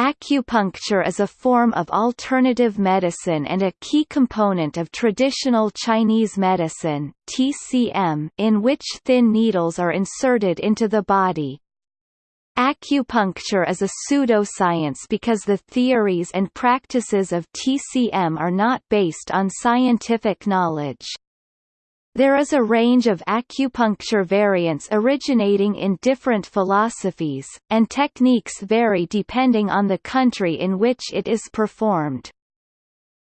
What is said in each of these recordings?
Acupuncture is a form of alternative medicine and a key component of traditional Chinese medicine (TCM) in which thin needles are inserted into the body. Acupuncture is a pseudoscience because the theories and practices of TCM are not based on scientific knowledge. There is a range of acupuncture variants originating in different philosophies, and techniques vary depending on the country in which it is performed.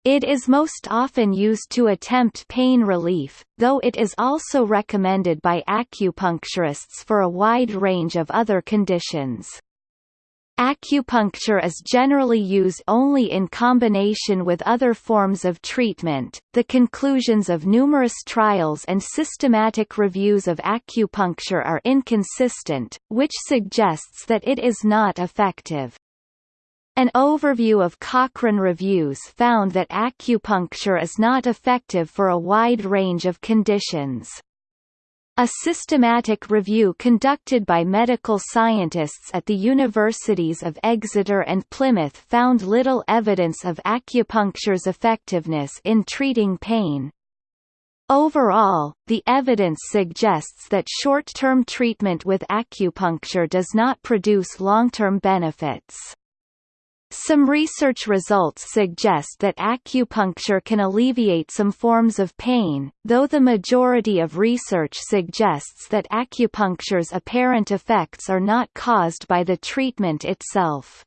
It is most often used to attempt pain relief, though it is also recommended by acupuncturists for a wide range of other conditions. Acupuncture is generally used only in combination with other forms of treatment. The conclusions of numerous trials and systematic reviews of acupuncture are inconsistent, which suggests that it is not effective. An overview of Cochrane reviews found that acupuncture is not effective for a wide range of conditions. A systematic review conducted by medical scientists at the universities of Exeter and Plymouth found little evidence of acupuncture's effectiveness in treating pain. Overall, the evidence suggests that short-term treatment with acupuncture does not produce long-term benefits. Some research results suggest that acupuncture can alleviate some forms of pain, though the majority of research suggests that acupuncture's apparent effects are not caused by the treatment itself.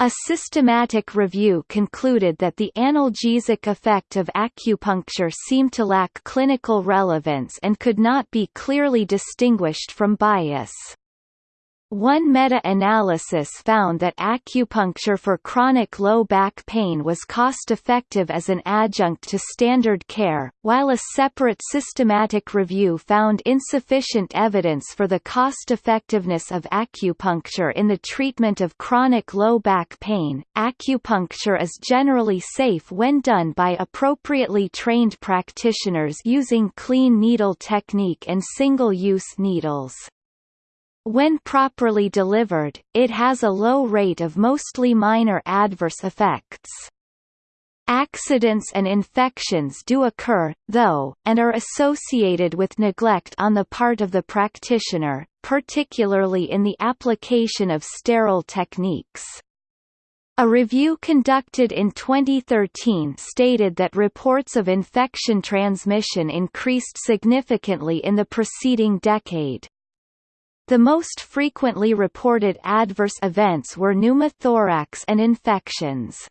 A systematic review concluded that the analgesic effect of acupuncture seemed to lack clinical relevance and could not be clearly distinguished from bias. One meta-analysis found that acupuncture for chronic low back pain was cost-effective as an adjunct to standard care, while a separate systematic review found insufficient evidence for the cost-effectiveness of acupuncture in the treatment of chronic low back pain. Acupuncture is generally safe when done by appropriately trained practitioners using clean needle technique and single-use needles. When properly delivered, it has a low rate of mostly minor adverse effects. Accidents and infections do occur, though, and are associated with neglect on the part of the practitioner, particularly in the application of sterile techniques. A review conducted in 2013 stated that reports of infection transmission increased significantly in the preceding decade. The most frequently reported adverse events were pneumothorax and infections.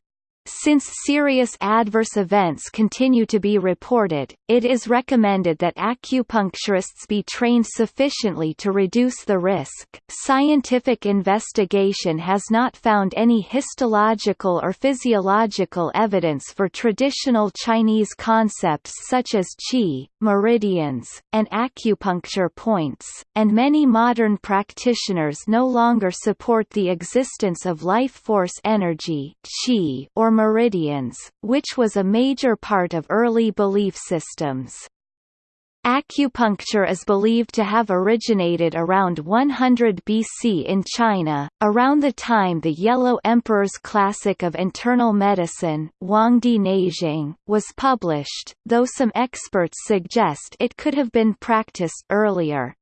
Since serious adverse events continue to be reported, it is recommended that acupuncturists be trained sufficiently to reduce the risk. Scientific investigation has not found any histological or physiological evidence for traditional Chinese concepts such as qi, meridians, and acupuncture points, and many modern practitioners no longer support the existence of life force energy qi or meridians, which was a major part of early belief systems. Acupuncture is believed to have originated around 100 BC in China, around the time the Yellow Emperor's Classic of Internal Medicine Huangdi Neijing, was published, though some experts suggest it could have been practiced earlier.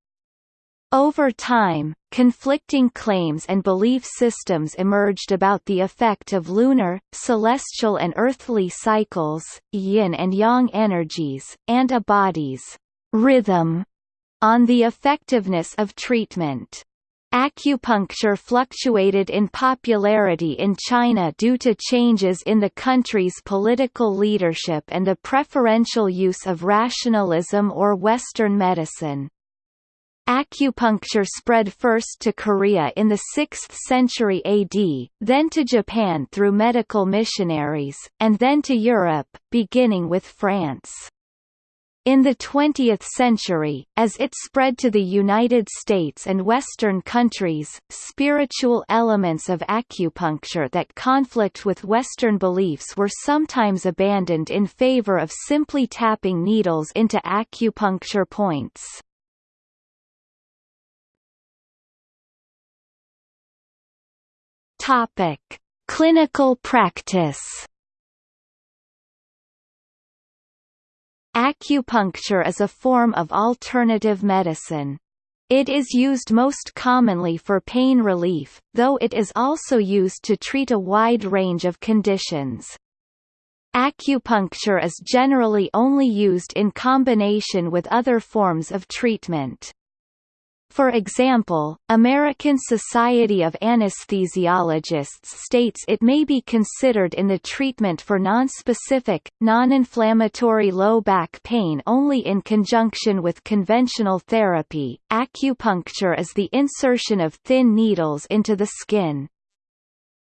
Over time, conflicting claims and belief systems emerged about the effect of lunar, celestial and earthly cycles, yin and yang energies, and a body's rhythm on the effectiveness of treatment. Acupuncture fluctuated in popularity in China due to changes in the country's political leadership and the preferential use of rationalism or Western medicine. Acupuncture spread first to Korea in the 6th century AD, then to Japan through medical missionaries, and then to Europe, beginning with France. In the 20th century, as it spread to the United States and Western countries, spiritual elements of acupuncture that conflict with Western beliefs were sometimes abandoned in favor of simply tapping needles into acupuncture points. Topic: Clinical practice. Acupuncture is a form of alternative medicine. It is used most commonly for pain relief, though it is also used to treat a wide range of conditions. Acupuncture is generally only used in combination with other forms of treatment. For example, American Society of Anesthesiologists states it may be considered in the treatment for nonspecific, non-inflammatory low back pain only in conjunction with conventional therapy. Acupuncture is the insertion of thin needles into the skin.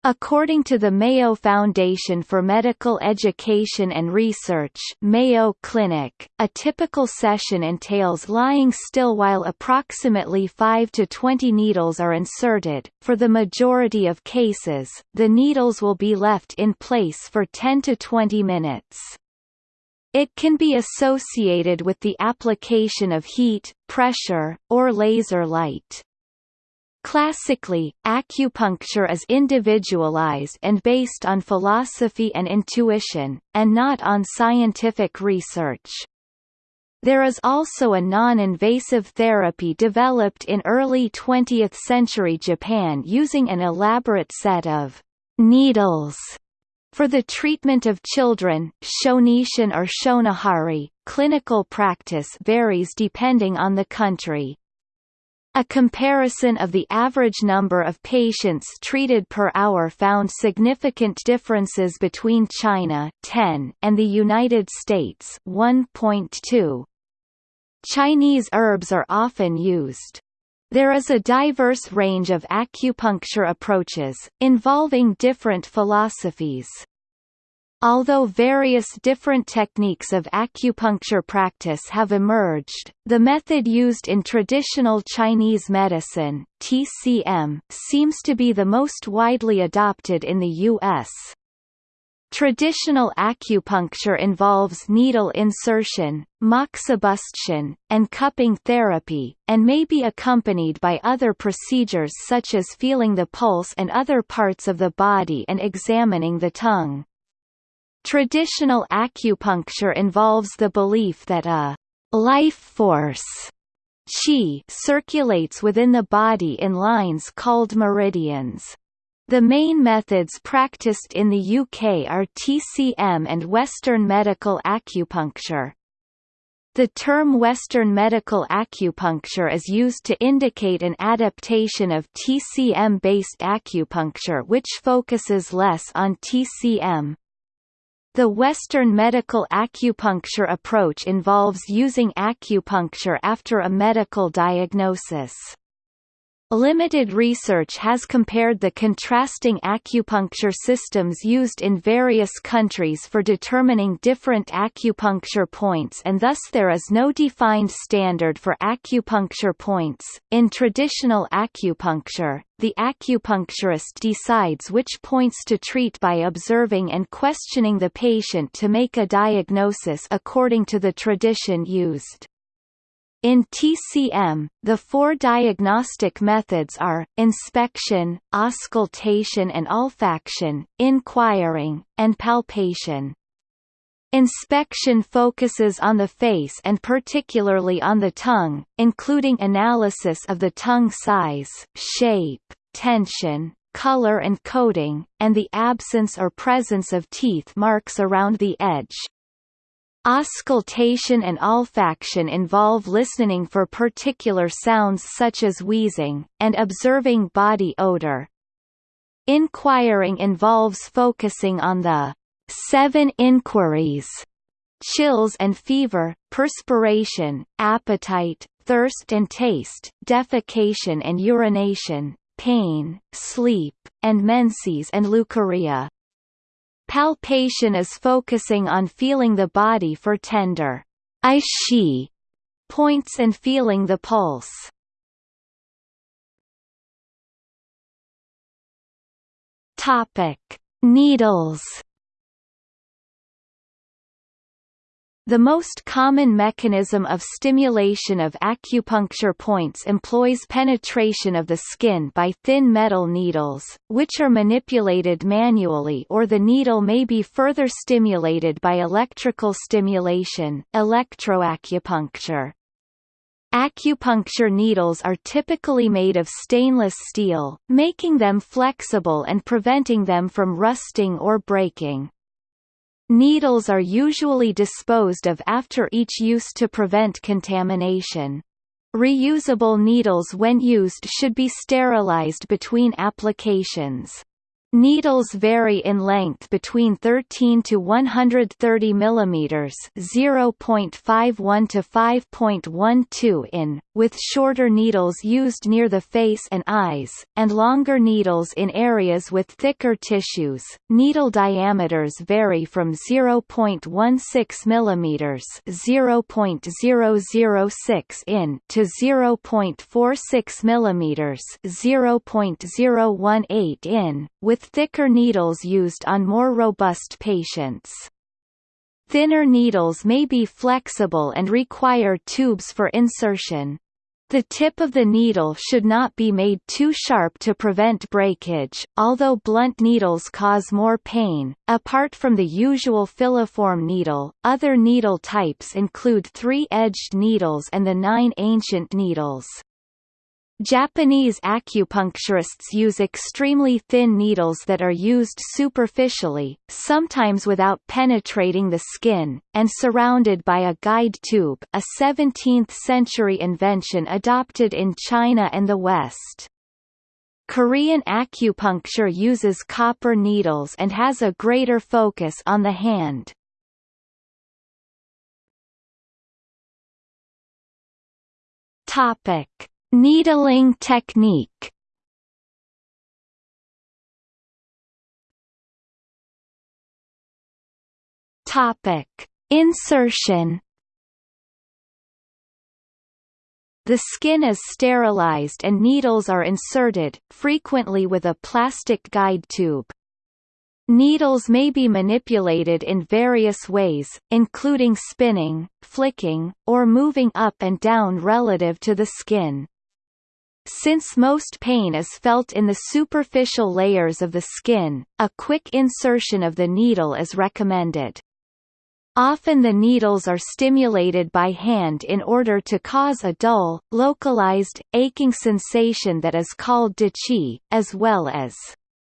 According to the Mayo Foundation for Medical Education and Research Mayo Clinic, a typical session entails lying still while approximately 5 to 20 needles are inserted. For the majority of cases, the needles will be left in place for 10 to 20 minutes. It can be associated with the application of heat, pressure, or laser light. Classically, acupuncture is individualized and based on philosophy and intuition, and not on scientific research. There is also a non-invasive therapy developed in early 20th century Japan using an elaborate set of needles for the treatment of children. Shonishin or shonihari, clinical practice varies depending on the country. A comparison of the average number of patients treated per hour found significant differences between China 10 and the United States 1.2. Chinese herbs are often used. There is a diverse range of acupuncture approaches, involving different philosophies. Although various different techniques of acupuncture practice have emerged, the method used in traditional Chinese medicine TCM, seems to be the most widely adopted in the U.S. Traditional acupuncture involves needle insertion, moxibustion, and cupping therapy, and may be accompanied by other procedures such as feeling the pulse and other parts of the body and examining the tongue. Traditional acupuncture involves the belief that a life force qi circulates within the body in lines called meridians. The main methods practiced in the UK are TCM and Western medical acupuncture. The term Western medical acupuncture is used to indicate an adaptation of TCM-based acupuncture which focuses less on TCM. The Western medical acupuncture approach involves using acupuncture after a medical diagnosis. Limited research has compared the contrasting acupuncture systems used in various countries for determining different acupuncture points and thus there is no defined standard for acupuncture points. In traditional acupuncture, the acupuncturist decides which points to treat by observing and questioning the patient to make a diagnosis according to the tradition used. In TCM, the four diagnostic methods are, inspection, auscultation and olfaction, inquiring, and palpation. Inspection focuses on the face and particularly on the tongue, including analysis of the tongue size, shape, tension, color and coating, and the absence or presence of teeth marks around the edge, Auscultation and olfaction involve listening for particular sounds such as wheezing, and observing body odor. Inquiring involves focusing on the seven inquiries chills and fever, perspiration, appetite, thirst and taste, defecation and urination, pain, sleep, and menses and leukorrhea. Palpation is focusing on feeling the body for tender I points and feeling the pulse. Topic: Needles. The most common mechanism of stimulation of acupuncture points employs penetration of the skin by thin metal needles, which are manipulated manually or the needle may be further stimulated by electrical stimulation electroacupuncture. Acupuncture needles are typically made of stainless steel, making them flexible and preventing them from rusting or breaking. Needles are usually disposed of after each use to prevent contamination. Reusable needles when used should be sterilized between applications. Needles vary in length between 13 to 130 mm (0.51 to 5.12 in), with shorter needles used near the face and eyes, and longer needles in areas with thicker tissues. Needle diameters vary from 0.16 mm (0.006 in) to 0.46 mm (0.018 in), with with thicker needles used on more robust patients. Thinner needles may be flexible and require tubes for insertion. The tip of the needle should not be made too sharp to prevent breakage, although blunt needles cause more pain. Apart from the usual filiform needle, other needle types include three-edged needles and the nine ancient needles. Japanese acupuncturists use extremely thin needles that are used superficially, sometimes without penetrating the skin, and surrounded by a guide tube a 17th-century invention adopted in China and the West. Korean acupuncture uses copper needles and has a greater focus on the hand. Topic Needling technique Topic: Insertion. The skin is sterilized and needles are inserted, frequently with a plastic guide tube. Needles may be manipulated in various ways, including spinning, flicking, or moving up and down relative to the skin. Since most pain is felt in the superficial layers of the skin, a quick insertion of the needle is recommended. Often the needles are stimulated by hand in order to cause a dull, localized, aching sensation that is called deqi, as well as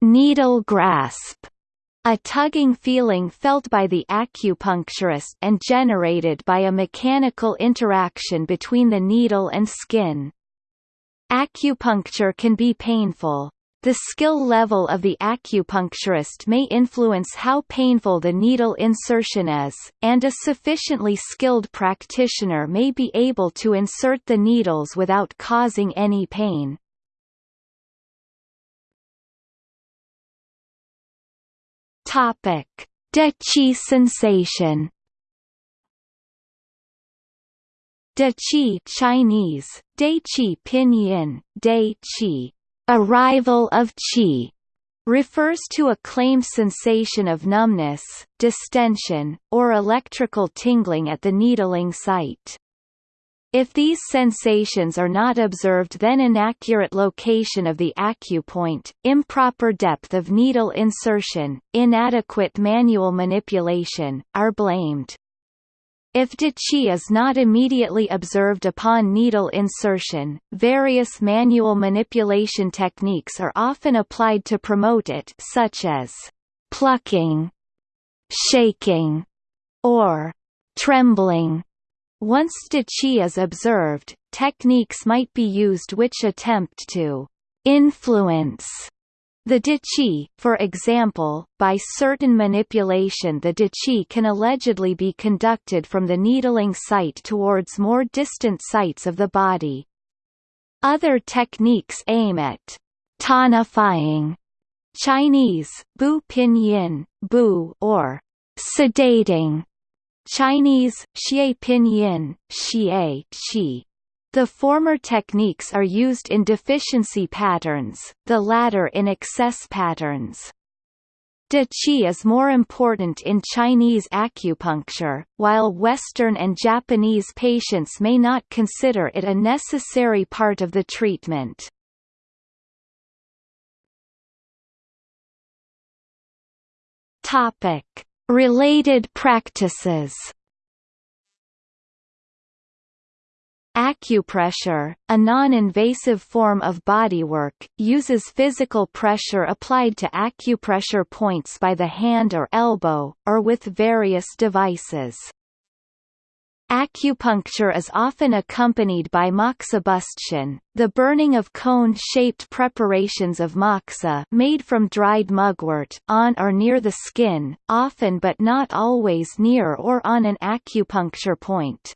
needle grasp, a tugging feeling felt by the acupuncturist and generated by a mechanical interaction between the needle and skin. Acupuncture can be painful. The skill level of the acupuncturist may influence how painful the needle insertion is, and a sufficiently skilled practitioner may be able to insert the needles without causing any pain. Topic: Deqi sensation De Qi Chinese, Dai Qi Pinyin, Dai Qi, arrival of Qi, refers to a claimed sensation of numbness, distension, or electrical tingling at the needling site. If these sensations are not observed then inaccurate location of the acupoint, improper depth of needle insertion, inadequate manual manipulation, are blamed. If Deqi is not immediately observed upon needle insertion, various manual manipulation techniques are often applied to promote it such as plucking, shaking, or trembling. Once Deqi is observed, techniques might be used which attempt to influence the Deqi, for example, by certain manipulation the Deqi can allegedly be conducted from the needling site towards more distant sites of the body. Other techniques aim at tonifying Chinese, bu pinyin, bu or sedating Chinese, xie pinyin, xie, qi the former techniques are used in deficiency patterns, the latter in excess patterns. De qi is more important in Chinese acupuncture, while Western and Japanese patients may not consider it a necessary part of the treatment. Related practices. Acupressure, a non-invasive form of bodywork, uses physical pressure applied to acupressure points by the hand or elbow, or with various devices. Acupuncture is often accompanied by moxibustion, the burning of cone-shaped preparations of moxa made from dried mugwort on or near the skin, often but not always near or on an acupuncture point.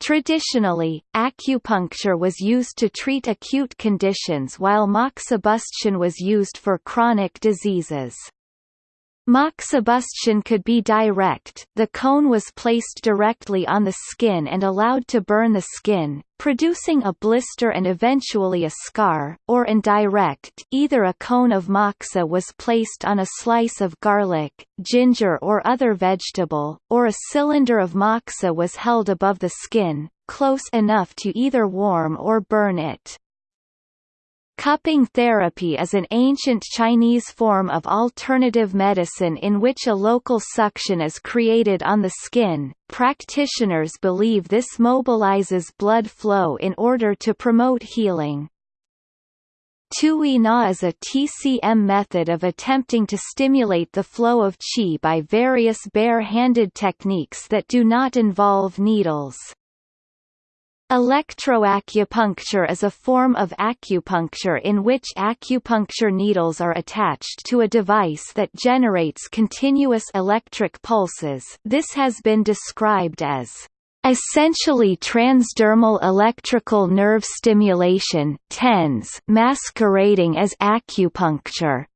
Traditionally, acupuncture was used to treat acute conditions while moxibustion was used for chronic diseases. Moxibustion could be direct the cone was placed directly on the skin and allowed to burn the skin, producing a blister and eventually a scar, or indirect either a cone of moxa was placed on a slice of garlic, ginger or other vegetable, or a cylinder of moxa was held above the skin, close enough to either warm or burn it. Cupping therapy is an ancient Chinese form of alternative medicine in which a local suction is created on the skin. Practitioners believe this mobilizes blood flow in order to promote healing. Tui Na is a TCM method of attempting to stimulate the flow of qi by various bare-handed techniques that do not involve needles. Electroacupuncture is a form of acupuncture in which acupuncture needles are attached to a device that generates continuous electric pulses this has been described as essentially transdermal electrical nerve stimulation TENS masquerading as acupuncture.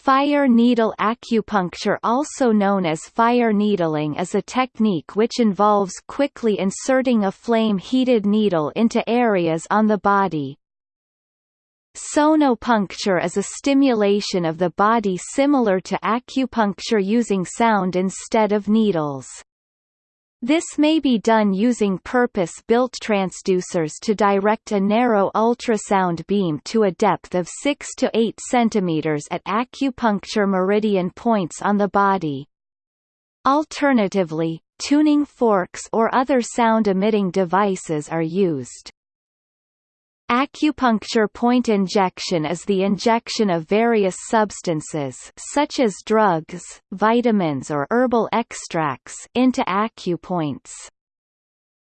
Fire needle acupuncture also known as fire needling is a technique which involves quickly inserting a flame-heated needle into areas on the body. Sonopuncture is a stimulation of the body similar to acupuncture using sound instead of needles. This may be done using purpose-built transducers to direct a narrow ultrasound beam to a depth of 6 to 8 cm at acupuncture meridian points on the body. Alternatively, tuning forks or other sound-emitting devices are used. Acupuncture point injection is the injection of various substances such as drugs, vitamins or herbal extracts into acupoints.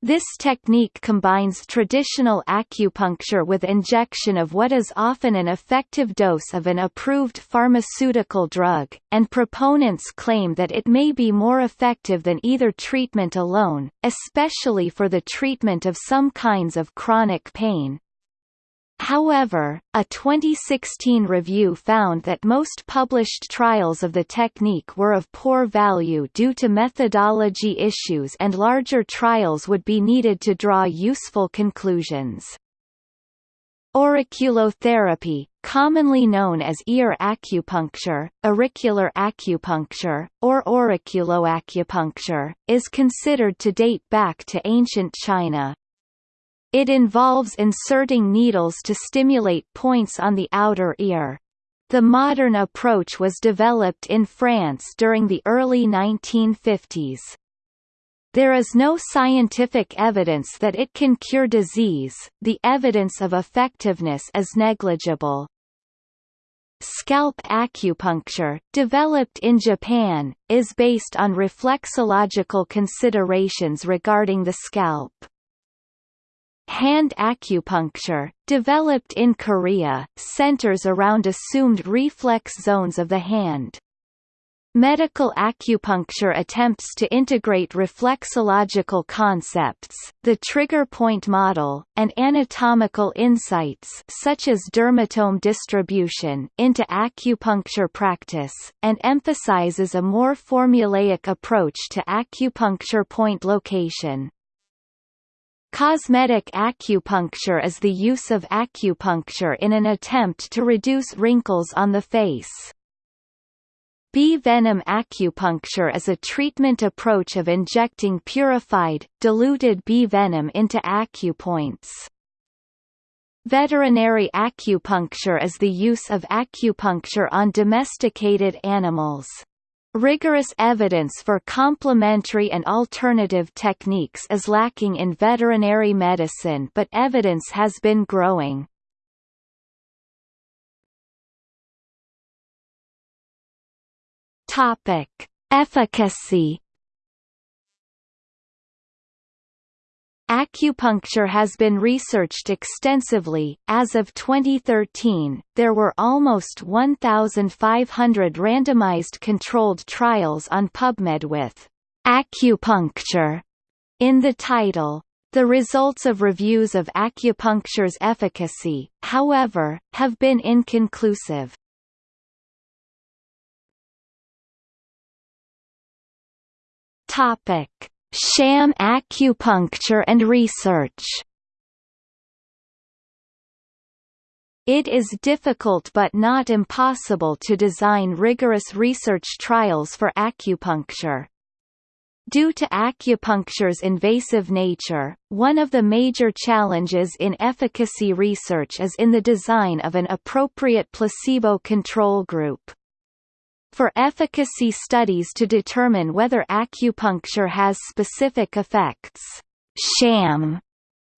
This technique combines traditional acupuncture with injection of what is often an effective dose of an approved pharmaceutical drug, and proponents claim that it may be more effective than either treatment alone, especially for the treatment of some kinds of chronic pain. However, a 2016 review found that most published trials of the technique were of poor value due to methodology issues and larger trials would be needed to draw useful conclusions. Auriculotherapy, commonly known as ear acupuncture, auricular acupuncture, or auriculoacupuncture, is considered to date back to ancient China. It involves inserting needles to stimulate points on the outer ear. The modern approach was developed in France during the early 1950s. There is no scientific evidence that it can cure disease, the evidence of effectiveness is negligible. Scalp acupuncture, developed in Japan, is based on reflexological considerations regarding the scalp. Hand acupuncture, developed in Korea, centers around assumed reflex zones of the hand. Medical acupuncture attempts to integrate reflexological concepts, the trigger point model, and anatomical insights such as dermatome distribution into acupuncture practice, and emphasizes a more formulaic approach to acupuncture point location. Cosmetic acupuncture is the use of acupuncture in an attempt to reduce wrinkles on the face. Bee venom acupuncture is a treatment approach of injecting purified, diluted bee venom into acupoints. Veterinary acupuncture is the use of acupuncture on domesticated animals. Rigorous evidence for complementary and alternative techniques is lacking in veterinary medicine but evidence has been growing. Topic: Efficacy. Acupuncture has been researched extensively. As of 2013, there were almost 1,500 randomized controlled trials on PubMed with acupuncture in the title. The results of reviews of acupuncture's efficacy, however, have been inconclusive. Topic: Sham acupuncture and research. It is difficult but not impossible to design rigorous research trials for acupuncture. Due to acupuncture's invasive nature, one of the major challenges in efficacy research is in the design of an appropriate placebo control group. For efficacy studies to determine whether acupuncture has specific effects, sham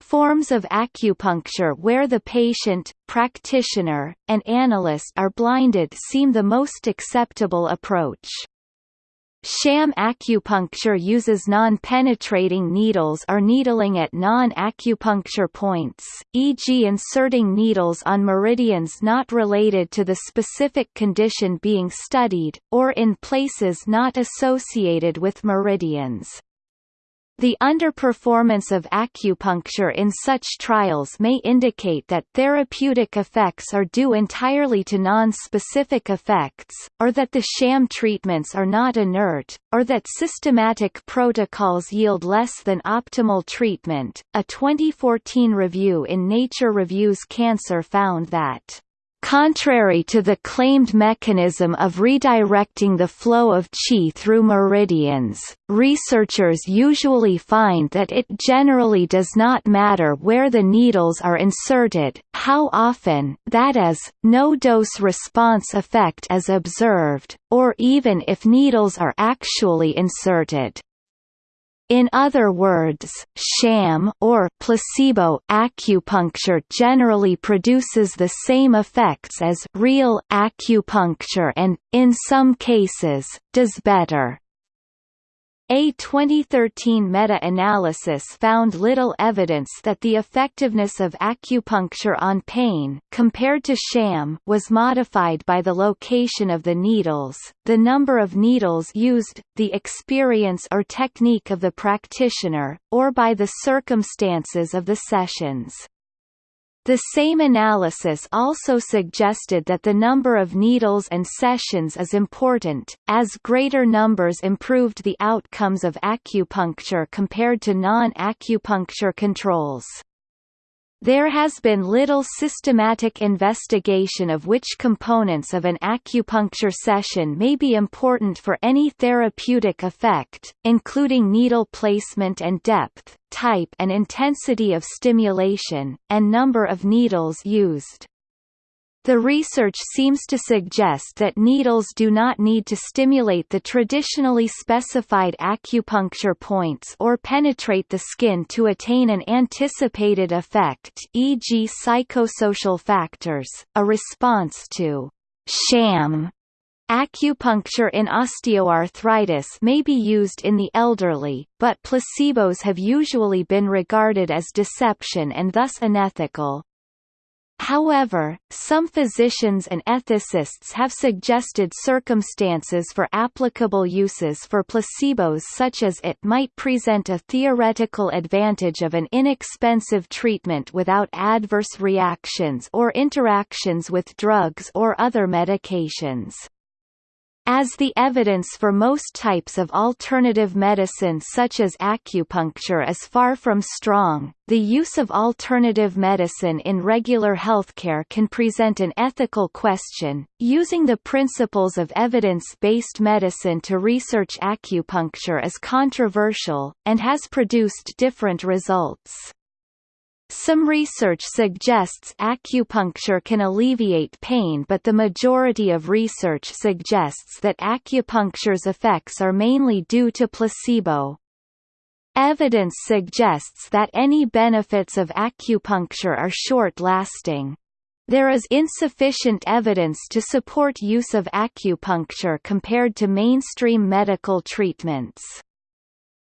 forms of acupuncture where the patient, practitioner, and analyst are blinded seem the most acceptable approach. Sham acupuncture uses non-penetrating needles or needling at non-acupuncture points, e.g. inserting needles on meridians not related to the specific condition being studied, or in places not associated with meridians. The underperformance of acupuncture in such trials may indicate that therapeutic effects are due entirely to non-specific effects, or that the sham treatments are not inert, or that systematic protocols yield less than optimal treatment. A 2014 review in Nature Reviews Cancer found that Contrary to the claimed mechanism of redirecting the flow of qi through meridians, researchers usually find that it generally does not matter where the needles are inserted, how often that is, no dose-response effect is observed, or even if needles are actually inserted. In other words, sham or placebo acupuncture generally produces the same effects as real acupuncture and, in some cases, does better. A 2013 meta-analysis found little evidence that the effectiveness of acupuncture on pain compared to sham was modified by the location of the needles, the number of needles used, the experience or technique of the practitioner, or by the circumstances of the sessions. The same analysis also suggested that the number of needles and sessions is important, as greater numbers improved the outcomes of acupuncture compared to non-acupuncture controls. There has been little systematic investigation of which components of an acupuncture session may be important for any therapeutic effect, including needle placement and depth, type and intensity of stimulation, and number of needles used. The research seems to suggest that needles do not need to stimulate the traditionally specified acupuncture points or penetrate the skin to attain an anticipated effect e.g. psychosocial factors, a response to sham Acupuncture in osteoarthritis may be used in the elderly, but placebos have usually been regarded as deception and thus unethical. However, some physicians and ethicists have suggested circumstances for applicable uses for placebos such as it might present a theoretical advantage of an inexpensive treatment without adverse reactions or interactions with drugs or other medications. As the evidence for most types of alternative medicine such as acupuncture is far from strong, the use of alternative medicine in regular healthcare can present an ethical question. Using the principles of evidence-based medicine to research acupuncture is controversial, and has produced different results. Some research suggests acupuncture can alleviate pain but the majority of research suggests that acupuncture's effects are mainly due to placebo. Evidence suggests that any benefits of acupuncture are short-lasting. There is insufficient evidence to support use of acupuncture compared to mainstream medical treatments.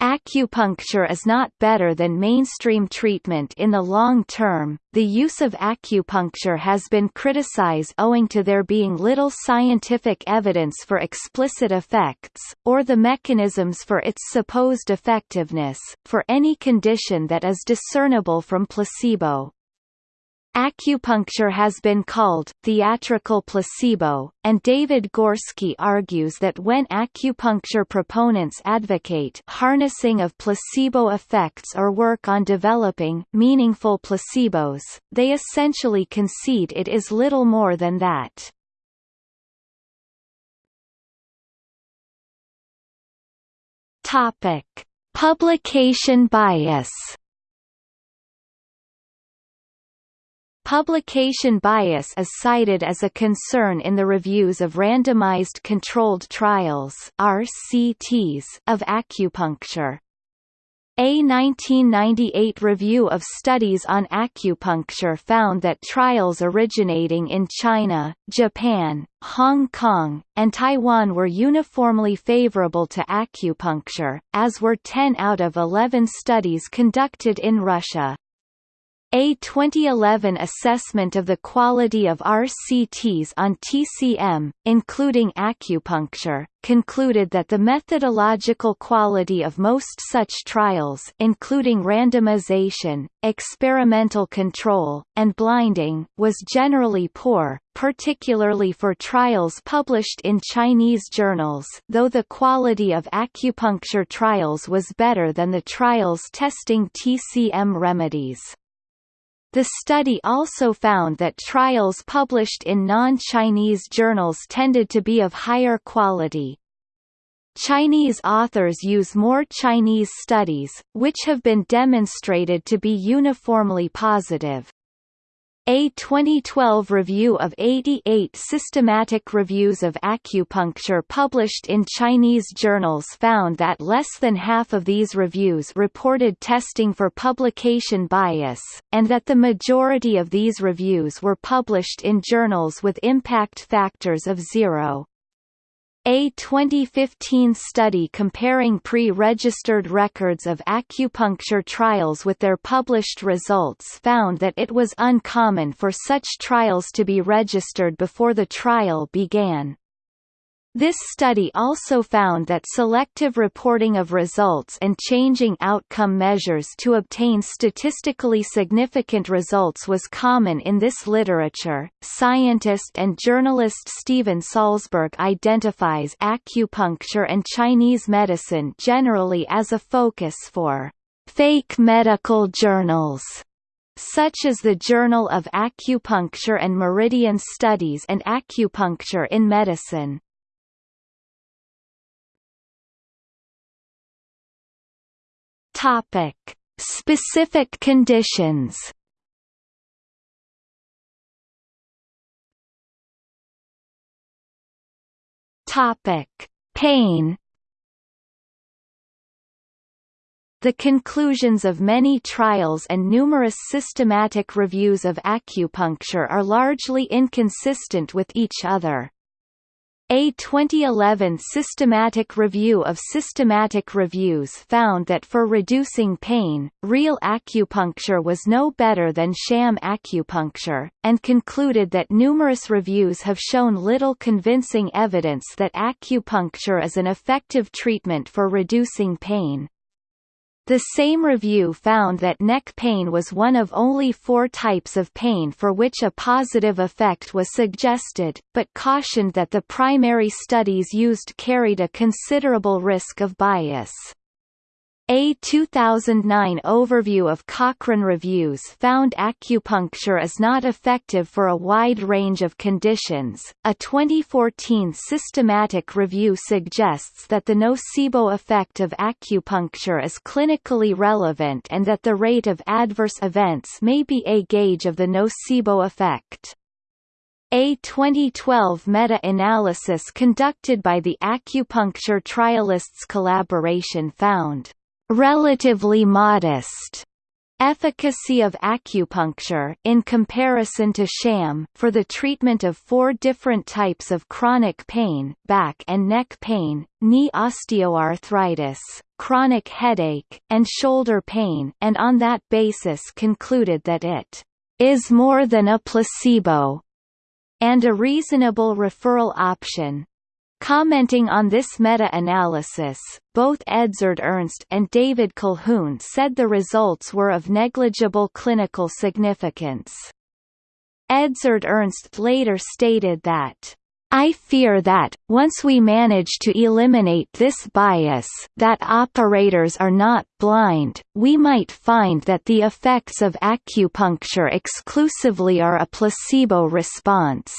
Acupuncture is not better than mainstream treatment in the long term. The use of acupuncture has been criticized owing to there being little scientific evidence for explicit effects, or the mechanisms for its supposed effectiveness, for any condition that is discernible from placebo. Acupuncture has been called theatrical placebo, and David Gorski argues that when acupuncture proponents advocate harnessing of placebo effects or work on developing meaningful placebos, they essentially concede it is little more than that. Topic: Publication bias Publication bias is cited as a concern in the reviews of randomized controlled trials RCTs of acupuncture. A 1998 review of studies on acupuncture found that trials originating in China, Japan, Hong Kong, and Taiwan were uniformly favorable to acupuncture, as were 10 out of 11 studies conducted in Russia. A 2011 assessment of the quality of RCTs on TCM, including acupuncture, concluded that the methodological quality of most such trials including randomization, experimental control, and blinding was generally poor, particularly for trials published in Chinese journals though the quality of acupuncture trials was better than the trials testing TCM remedies. The study also found that trials published in non-Chinese journals tended to be of higher quality. Chinese authors use more Chinese studies, which have been demonstrated to be uniformly positive. A 2012 review of 88 systematic reviews of acupuncture published in Chinese journals found that less than half of these reviews reported testing for publication bias, and that the majority of these reviews were published in journals with impact factors of zero. A 2015 study comparing pre-registered records of acupuncture trials with their published results found that it was uncommon for such trials to be registered before the trial began. This study also found that selective reporting of results and changing outcome measures to obtain statistically significant results was common in this literature. Scientist and journalist Steven Salzberg identifies acupuncture and Chinese medicine generally as a focus for fake medical journals such as the Journal of Acupuncture and Meridian Studies and Acupuncture in Medicine. Topic: Specific conditions. Topic: Pain. The conclusions of many trials and numerous systematic reviews of acupuncture are largely inconsistent with each other. A 2011 systematic review of systematic reviews found that for reducing pain, real acupuncture was no better than sham acupuncture, and concluded that numerous reviews have shown little convincing evidence that acupuncture is an effective treatment for reducing pain. The same review found that neck pain was one of only four types of pain for which a positive effect was suggested, but cautioned that the primary studies used carried a considerable risk of bias. A 2009 overview of Cochrane reviews found acupuncture is not effective for a wide range of conditions. A 2014 systematic review suggests that the nocebo effect of acupuncture is clinically relevant and that the rate of adverse events may be a gauge of the nocebo effect. A 2012 meta-analysis conducted by the Acupuncture Trialists Collaboration found relatively modest efficacy of acupuncture in comparison to sham for the treatment of four different types of chronic pain back and neck pain, knee osteoarthritis, chronic headache, and shoulder pain and on that basis concluded that it is more than a placebo and a reasonable referral option. Commenting on this meta-analysis, both Edzard Ernst and David Colquhoun said the results were of negligible clinical significance. Edzard Ernst later stated that I fear that, once we manage to eliminate this bias that operators are not blind, we might find that the effects of acupuncture exclusively are a placebo response.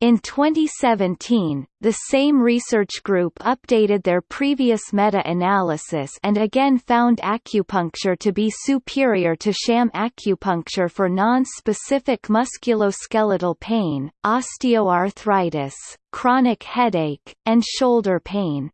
In 2017, the same research group updated their previous meta-analysis and again found acupuncture to be superior to sham acupuncture for non-specific musculoskeletal pain, osteoarthritis, chronic headache, and shoulder pain.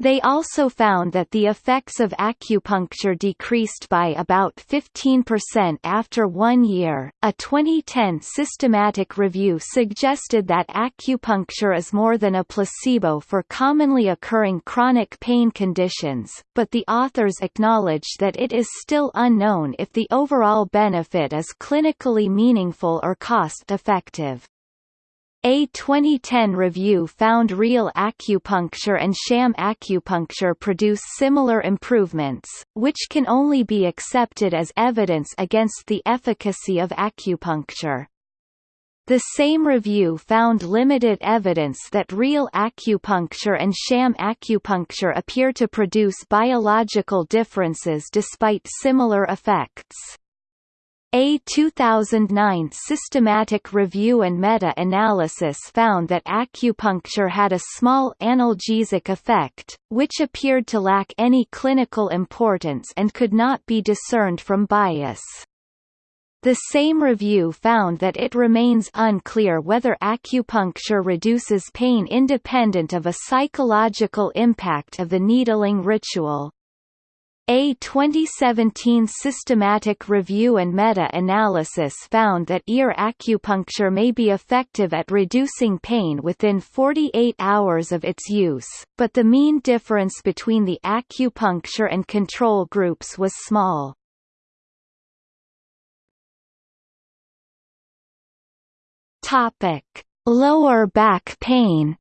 They also found that the effects of acupuncture decreased by about 15% after one year. A 2010 systematic review suggested that acupuncture is more than a placebo for commonly occurring chronic pain conditions, but the authors acknowledged that it is still unknown if the overall benefit is clinically meaningful or cost effective. A 2010 review found real acupuncture and sham acupuncture produce similar improvements, which can only be accepted as evidence against the efficacy of acupuncture. The same review found limited evidence that real acupuncture and sham acupuncture appear to produce biological differences despite similar effects. A 2009 systematic review and meta-analysis found that acupuncture had a small analgesic effect, which appeared to lack any clinical importance and could not be discerned from bias. The same review found that it remains unclear whether acupuncture reduces pain independent of a psychological impact of the needling ritual. A 2017 systematic review and meta-analysis found that ear acupuncture may be effective at reducing pain within 48 hours of its use, but the mean difference between the acupuncture and control groups was small. Topic: Lower back pain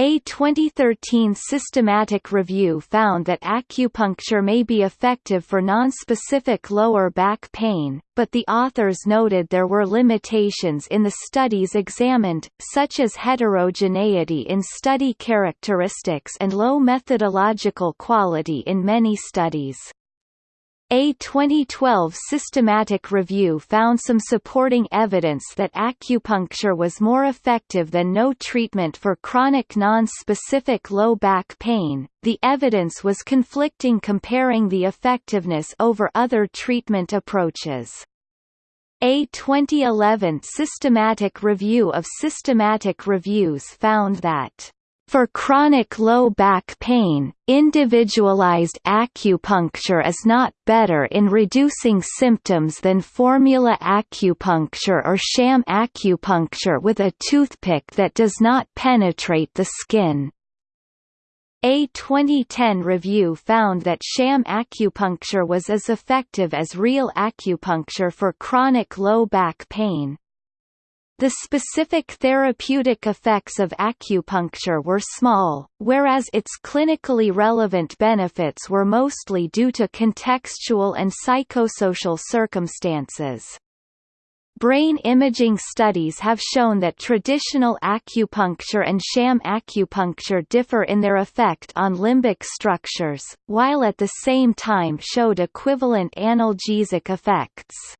A 2013 systematic review found that acupuncture may be effective for nonspecific lower back pain, but the authors noted there were limitations in the studies examined, such as heterogeneity in study characteristics and low methodological quality in many studies. A 2012 systematic review found some supporting evidence that acupuncture was more effective than no treatment for chronic non-specific low back pain. The evidence was conflicting comparing the effectiveness over other treatment approaches. A 2011 systematic review of systematic reviews found that for chronic low back pain, individualized acupuncture is not better in reducing symptoms than formula acupuncture or sham acupuncture with a toothpick that does not penetrate the skin. A 2010 review found that sham acupuncture was as effective as real acupuncture for chronic low back pain. The specific therapeutic effects of acupuncture were small, whereas its clinically relevant benefits were mostly due to contextual and psychosocial circumstances. Brain imaging studies have shown that traditional acupuncture and sham acupuncture differ in their effect on limbic structures, while at the same time showed equivalent analgesic effects.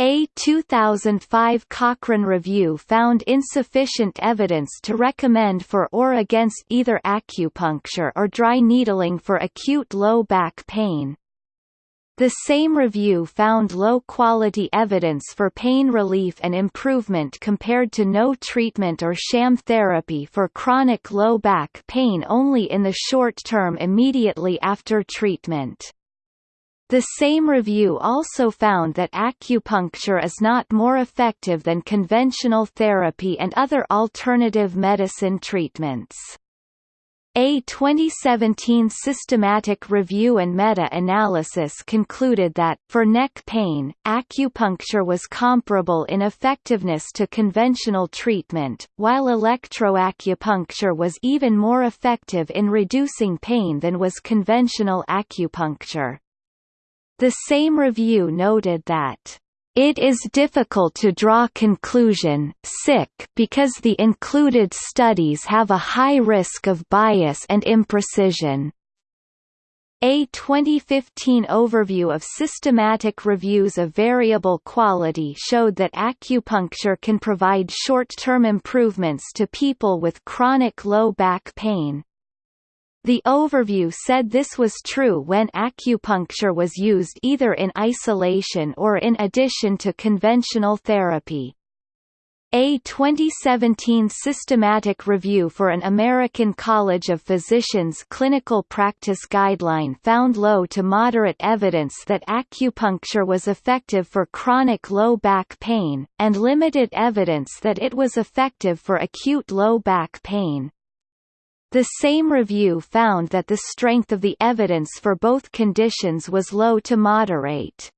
A 2005 Cochrane review found insufficient evidence to recommend for or against either acupuncture or dry needling for acute low back pain. The same review found low-quality evidence for pain relief and improvement compared to no treatment or sham therapy for chronic low back pain only in the short term immediately after treatment. The same review also found that acupuncture is not more effective than conventional therapy and other alternative medicine treatments. A 2017 systematic review and meta-analysis concluded that, for neck pain, acupuncture was comparable in effectiveness to conventional treatment, while electroacupuncture was even more effective in reducing pain than was conventional acupuncture. The same review noted that it is difficult to draw conclusion sick because the included studies have a high risk of bias and imprecision. A 2015 overview of systematic reviews of variable quality showed that acupuncture can provide short-term improvements to people with chronic low back pain. The overview said this was true when acupuncture was used either in isolation or in addition to conventional therapy. A 2017 systematic review for an American College of Physicians clinical practice guideline found low to moderate evidence that acupuncture was effective for chronic low back pain, and limited evidence that it was effective for acute low back pain. The same review found that the strength of the evidence for both conditions was low to moderate.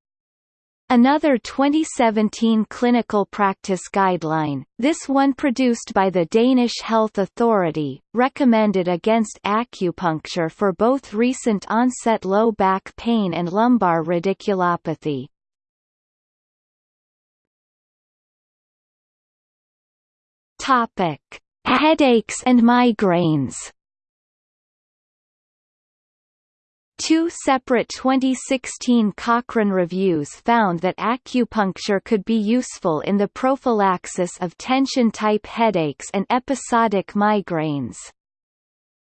Another 2017 clinical practice guideline, this one produced by the Danish Health Authority, recommended against acupuncture for both recent onset low back pain and lumbar radiculopathy. Topic: Headaches and migraines Two separate 2016 Cochrane reviews found that acupuncture could be useful in the prophylaxis of tension-type headaches and episodic migraines.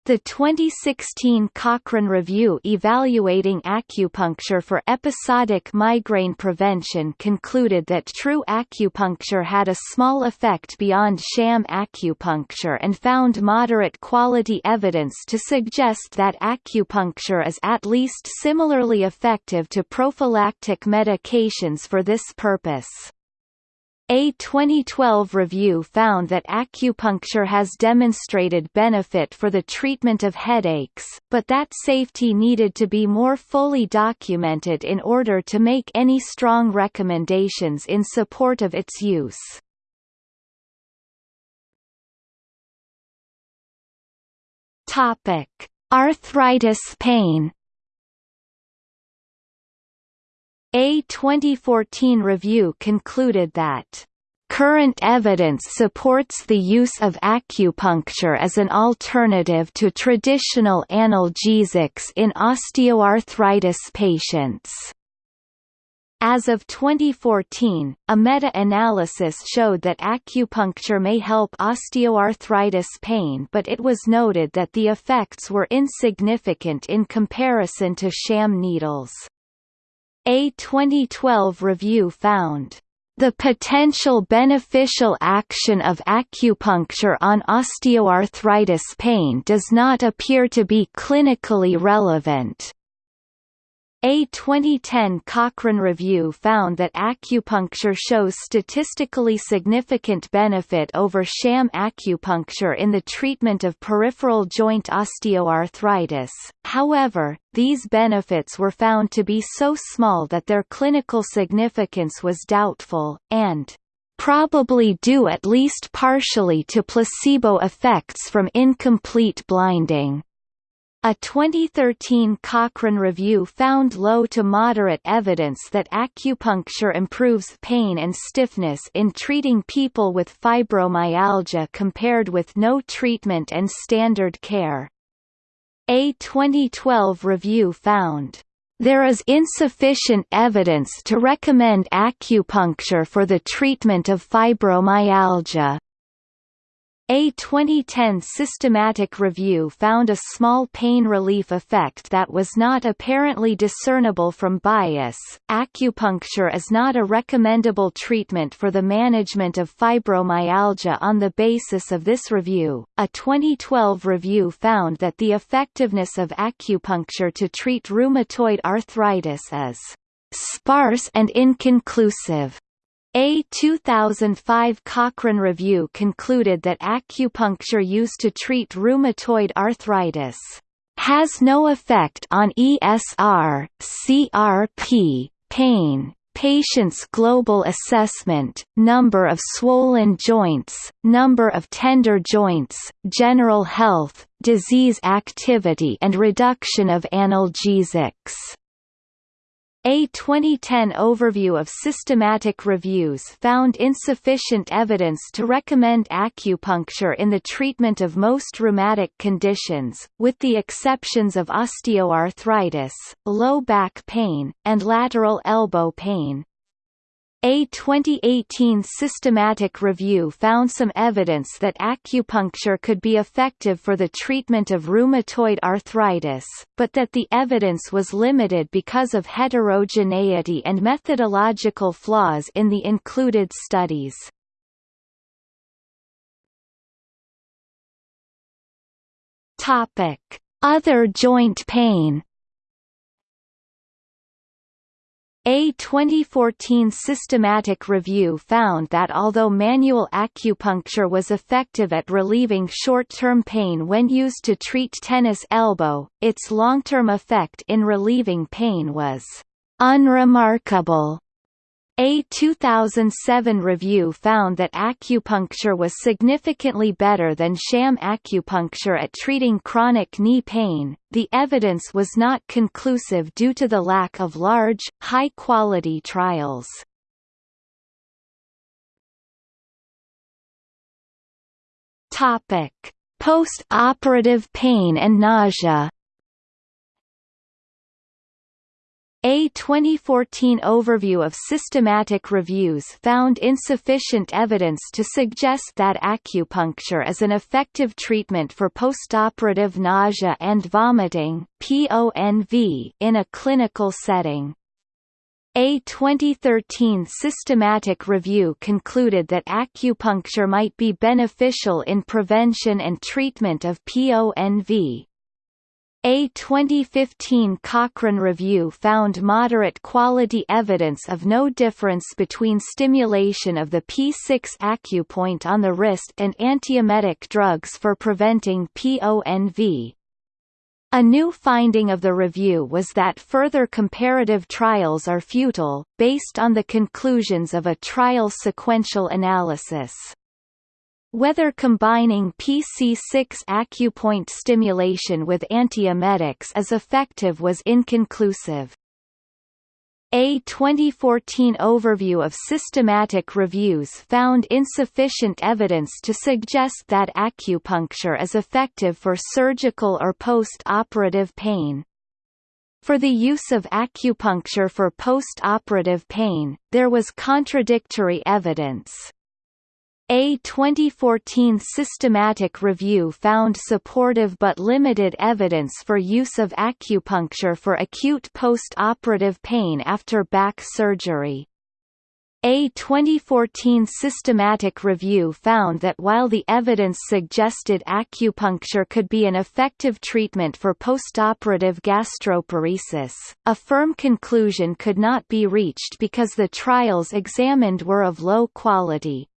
The 2016 Cochrane Review evaluating acupuncture for episodic migraine prevention concluded that true acupuncture had a small effect beyond sham acupuncture and found moderate quality evidence to suggest that acupuncture is at least similarly effective to prophylactic medications for this purpose. A 2012 review found that acupuncture has demonstrated benefit for the treatment of headaches, but that safety needed to be more fully documented in order to make any strong recommendations in support of its use. Topic: Arthritis pain A 2014 review concluded that Current evidence supports the use of acupuncture as an alternative to traditional analgesics in osteoarthritis patients. As of 2014, a meta-analysis showed that acupuncture may help osteoarthritis pain but it was noted that the effects were insignificant in comparison to sham needles. A 2012 review found the potential beneficial action of acupuncture on osteoarthritis pain does not appear to be clinically relevant. A 2010 Cochrane review found that acupuncture shows statistically significant benefit over sham acupuncture in the treatment of peripheral joint osteoarthritis, however, these benefits were found to be so small that their clinical significance was doubtful, and probably due at least partially to placebo effects from incomplete blinding. A 2013 Cochrane review found low to moderate evidence that acupuncture improves pain and stiffness in treating people with fibromyalgia compared with no treatment and standard care. A 2012 review found there is insufficient evidence to recommend acupuncture for the treatment of fibromyalgia. A 2010 systematic review found a small pain relief effect that was not apparently discernible from bias. Acupuncture is not a recommendable treatment for the management of fibromyalgia on the basis of this review. A 2012 review found that the effectiveness of acupuncture to treat rheumatoid arthritis is sparse and inconclusive. A 2005 Cochrane review concluded that acupuncture used to treat rheumatoid arthritis has no effect on ESR, CRP, pain, patient's global assessment, number of swollen joints, number of tender joints, general health, disease activity and reduction of analgesics. A 2010 overview of systematic reviews found insufficient evidence to recommend acupuncture in the treatment of most rheumatic conditions, with the exceptions of osteoarthritis, low back pain, and lateral elbow pain. A 2018 systematic review found some evidence that acupuncture could be effective for the treatment of rheumatoid arthritis, but that the evidence was limited because of heterogeneity and methodological flaws in the included studies. Other joint pain A 2014 systematic review found that although manual acupuncture was effective at relieving short-term pain when used to treat tennis elbow, its long-term effect in relieving pain was unremarkable. A 2007 review found that acupuncture was significantly better than sham acupuncture at treating chronic knee pain. The evidence was not conclusive due to the lack of large, high-quality trials. Topic: Post-operative pain and nausea. A 2014 overview of systematic reviews found insufficient evidence to suggest that acupuncture is an effective treatment for postoperative nausea and vomiting (PONV) in a clinical setting. A 2013 systematic review concluded that acupuncture might be beneficial in prevention and treatment of PONV, a 2015 Cochrane review found moderate quality evidence of no difference between stimulation of the P6 acupoint on the wrist and antiemetic drugs for preventing PONV. A new finding of the review was that further comparative trials are futile, based on the conclusions of a trial sequential analysis. Whether combining PC6 acupoint stimulation with antiemetics is effective was inconclusive. A 2014 overview of systematic reviews found insufficient evidence to suggest that acupuncture is effective for surgical or post-operative pain. For the use of acupuncture for post-operative pain, there was contradictory evidence. A 2014 systematic review found supportive but limited evidence for use of acupuncture for acute post-operative pain after back surgery. A 2014 systematic review found that while the evidence suggested acupuncture could be an effective treatment for postoperative gastroparesis, a firm conclusion could not be reached because the trials examined were of low quality.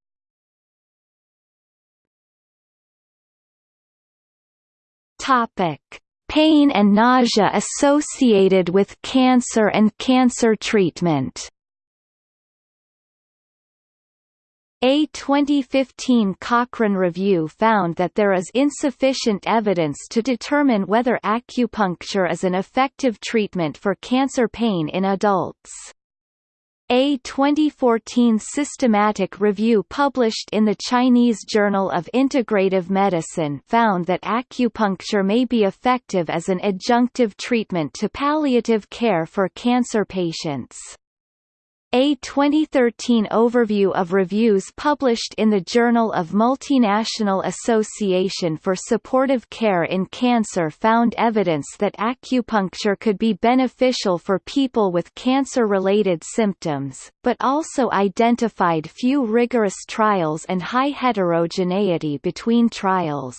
Topic: Pain and nausea associated with cancer and cancer treatment. A 2015 Cochrane review found that there is insufficient evidence to determine whether acupuncture is an effective treatment for cancer pain in adults. A 2014 systematic review published in the Chinese Journal of Integrative Medicine found that acupuncture may be effective as an adjunctive treatment to palliative care for cancer patients. A 2013 overview of reviews published in the Journal of Multinational Association for Supportive Care in Cancer found evidence that acupuncture could be beneficial for people with cancer-related symptoms, but also identified few rigorous trials and high heterogeneity between trials.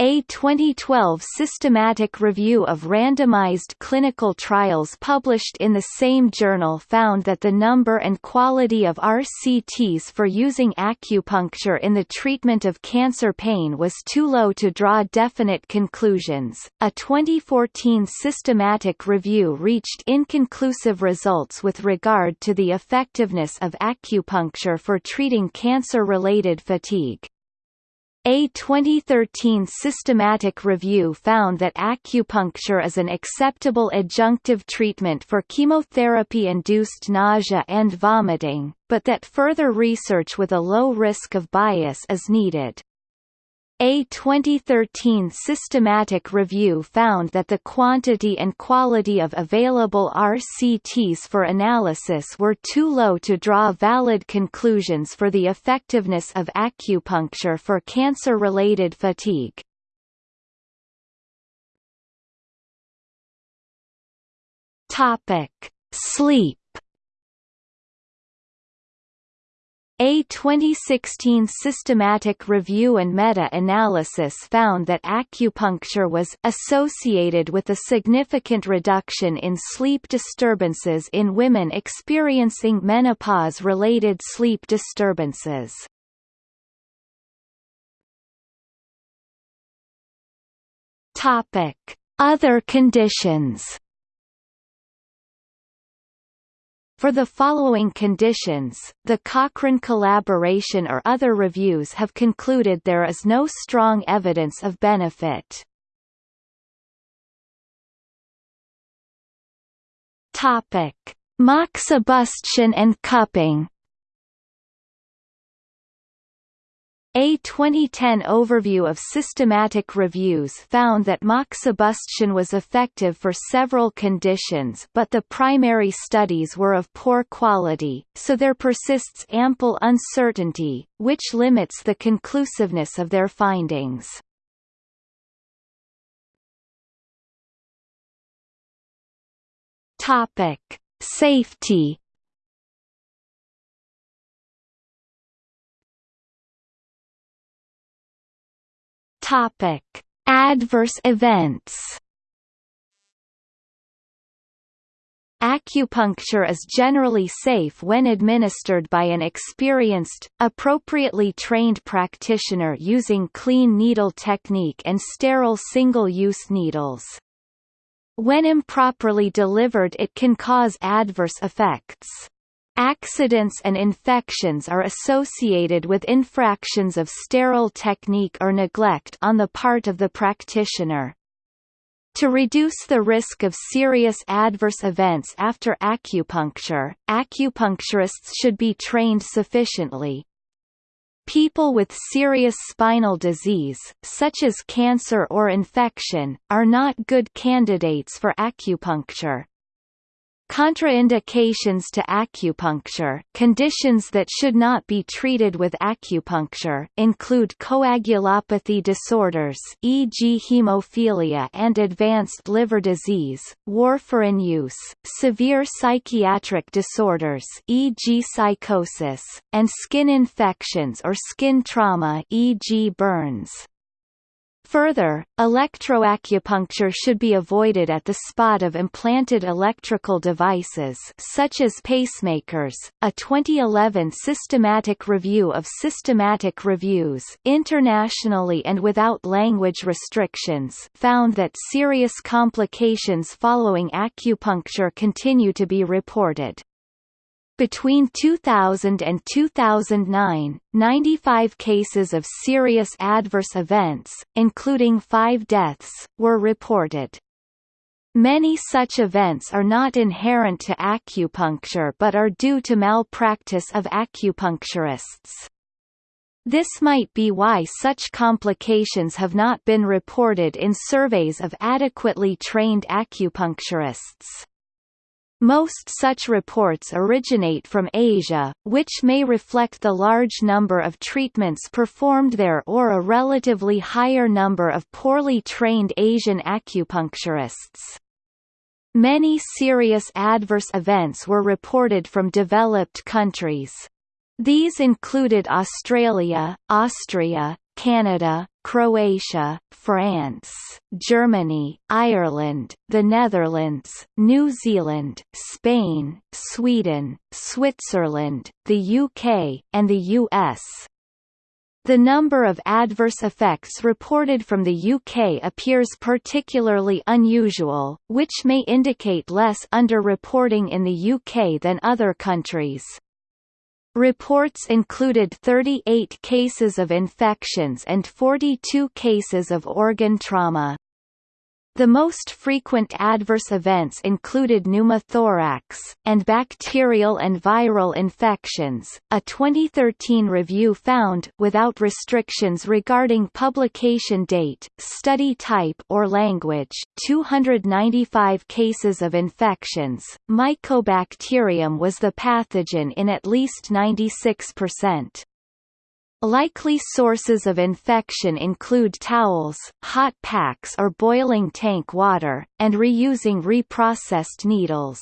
A 2012 systematic review of randomized clinical trials published in the same journal found that the number and quality of RCTs for using acupuncture in the treatment of cancer pain was too low to draw definite conclusions. A 2014 systematic review reached inconclusive results with regard to the effectiveness of acupuncture for treating cancer-related fatigue. A 2013 systematic review found that acupuncture is an acceptable adjunctive treatment for chemotherapy-induced nausea and vomiting, but that further research with a low risk of bias is needed. A 2013 systematic review found that the quantity and quality of available RCTs for analysis were too low to draw valid conclusions for the effectiveness of acupuncture for cancer-related fatigue. Topic: Sleep A 2016 systematic review and meta-analysis found that acupuncture was associated with a significant reduction in sleep disturbances in women experiencing menopause-related sleep disturbances. Topic: Other conditions For the following conditions, the Cochrane collaboration or other reviews have concluded there is no strong evidence of benefit. Topic: Moxibustion and cupping A 2010 overview of systematic reviews found that moxibustion was effective for several conditions but the primary studies were of poor quality, so there persists ample uncertainty, which limits the conclusiveness of their findings. Safety Topic: Adverse events. Acupuncture is generally safe when administered by an experienced, appropriately trained practitioner using clean needle technique and sterile single-use needles. When improperly delivered it can cause adverse effects. Accidents and infections are associated with infractions of sterile technique or neglect on the part of the practitioner. To reduce the risk of serious adverse events after acupuncture, acupuncturists should be trained sufficiently. People with serious spinal disease, such as cancer or infection, are not good candidates for acupuncture. Contraindications to acupuncture conditions that should not be treated with acupuncture include coagulopathy disorders e.g. hemophilia and advanced liver disease, warfarin use, severe psychiatric disorders e.g. psychosis, and skin infections or skin trauma e.g. burns. Further, electroacupuncture should be avoided at the spot of implanted electrical devices such as pacemakers. A 2011 systematic review of systematic reviews internationally and without language restrictions found that serious complications following acupuncture continue to be reported. Between 2000 and 2009, 95 cases of serious adverse events, including five deaths, were reported. Many such events are not inherent to acupuncture but are due to malpractice of acupuncturists. This might be why such complications have not been reported in surveys of adequately trained acupuncturists. Most such reports originate from Asia, which may reflect the large number of treatments performed there or a relatively higher number of poorly trained Asian acupuncturists. Many serious adverse events were reported from developed countries. These included Australia, Austria, Canada, Croatia, France, Germany, Ireland, the Netherlands, New Zealand, Spain, Sweden, Switzerland, the UK, and the US. The number of adverse effects reported from the UK appears particularly unusual, which may indicate less underreporting in the UK than other countries. Reports included 38 cases of infections and 42 cases of organ trauma. The most frequent adverse events included pneumothorax, and bacterial and viral infections. A 2013 review found, without restrictions regarding publication date, study type or language, 295 cases of infections. Mycobacterium was the pathogen in at least 96%. Likely sources of infection include towels, hot packs or boiling tank water, and reusing reprocessed needles.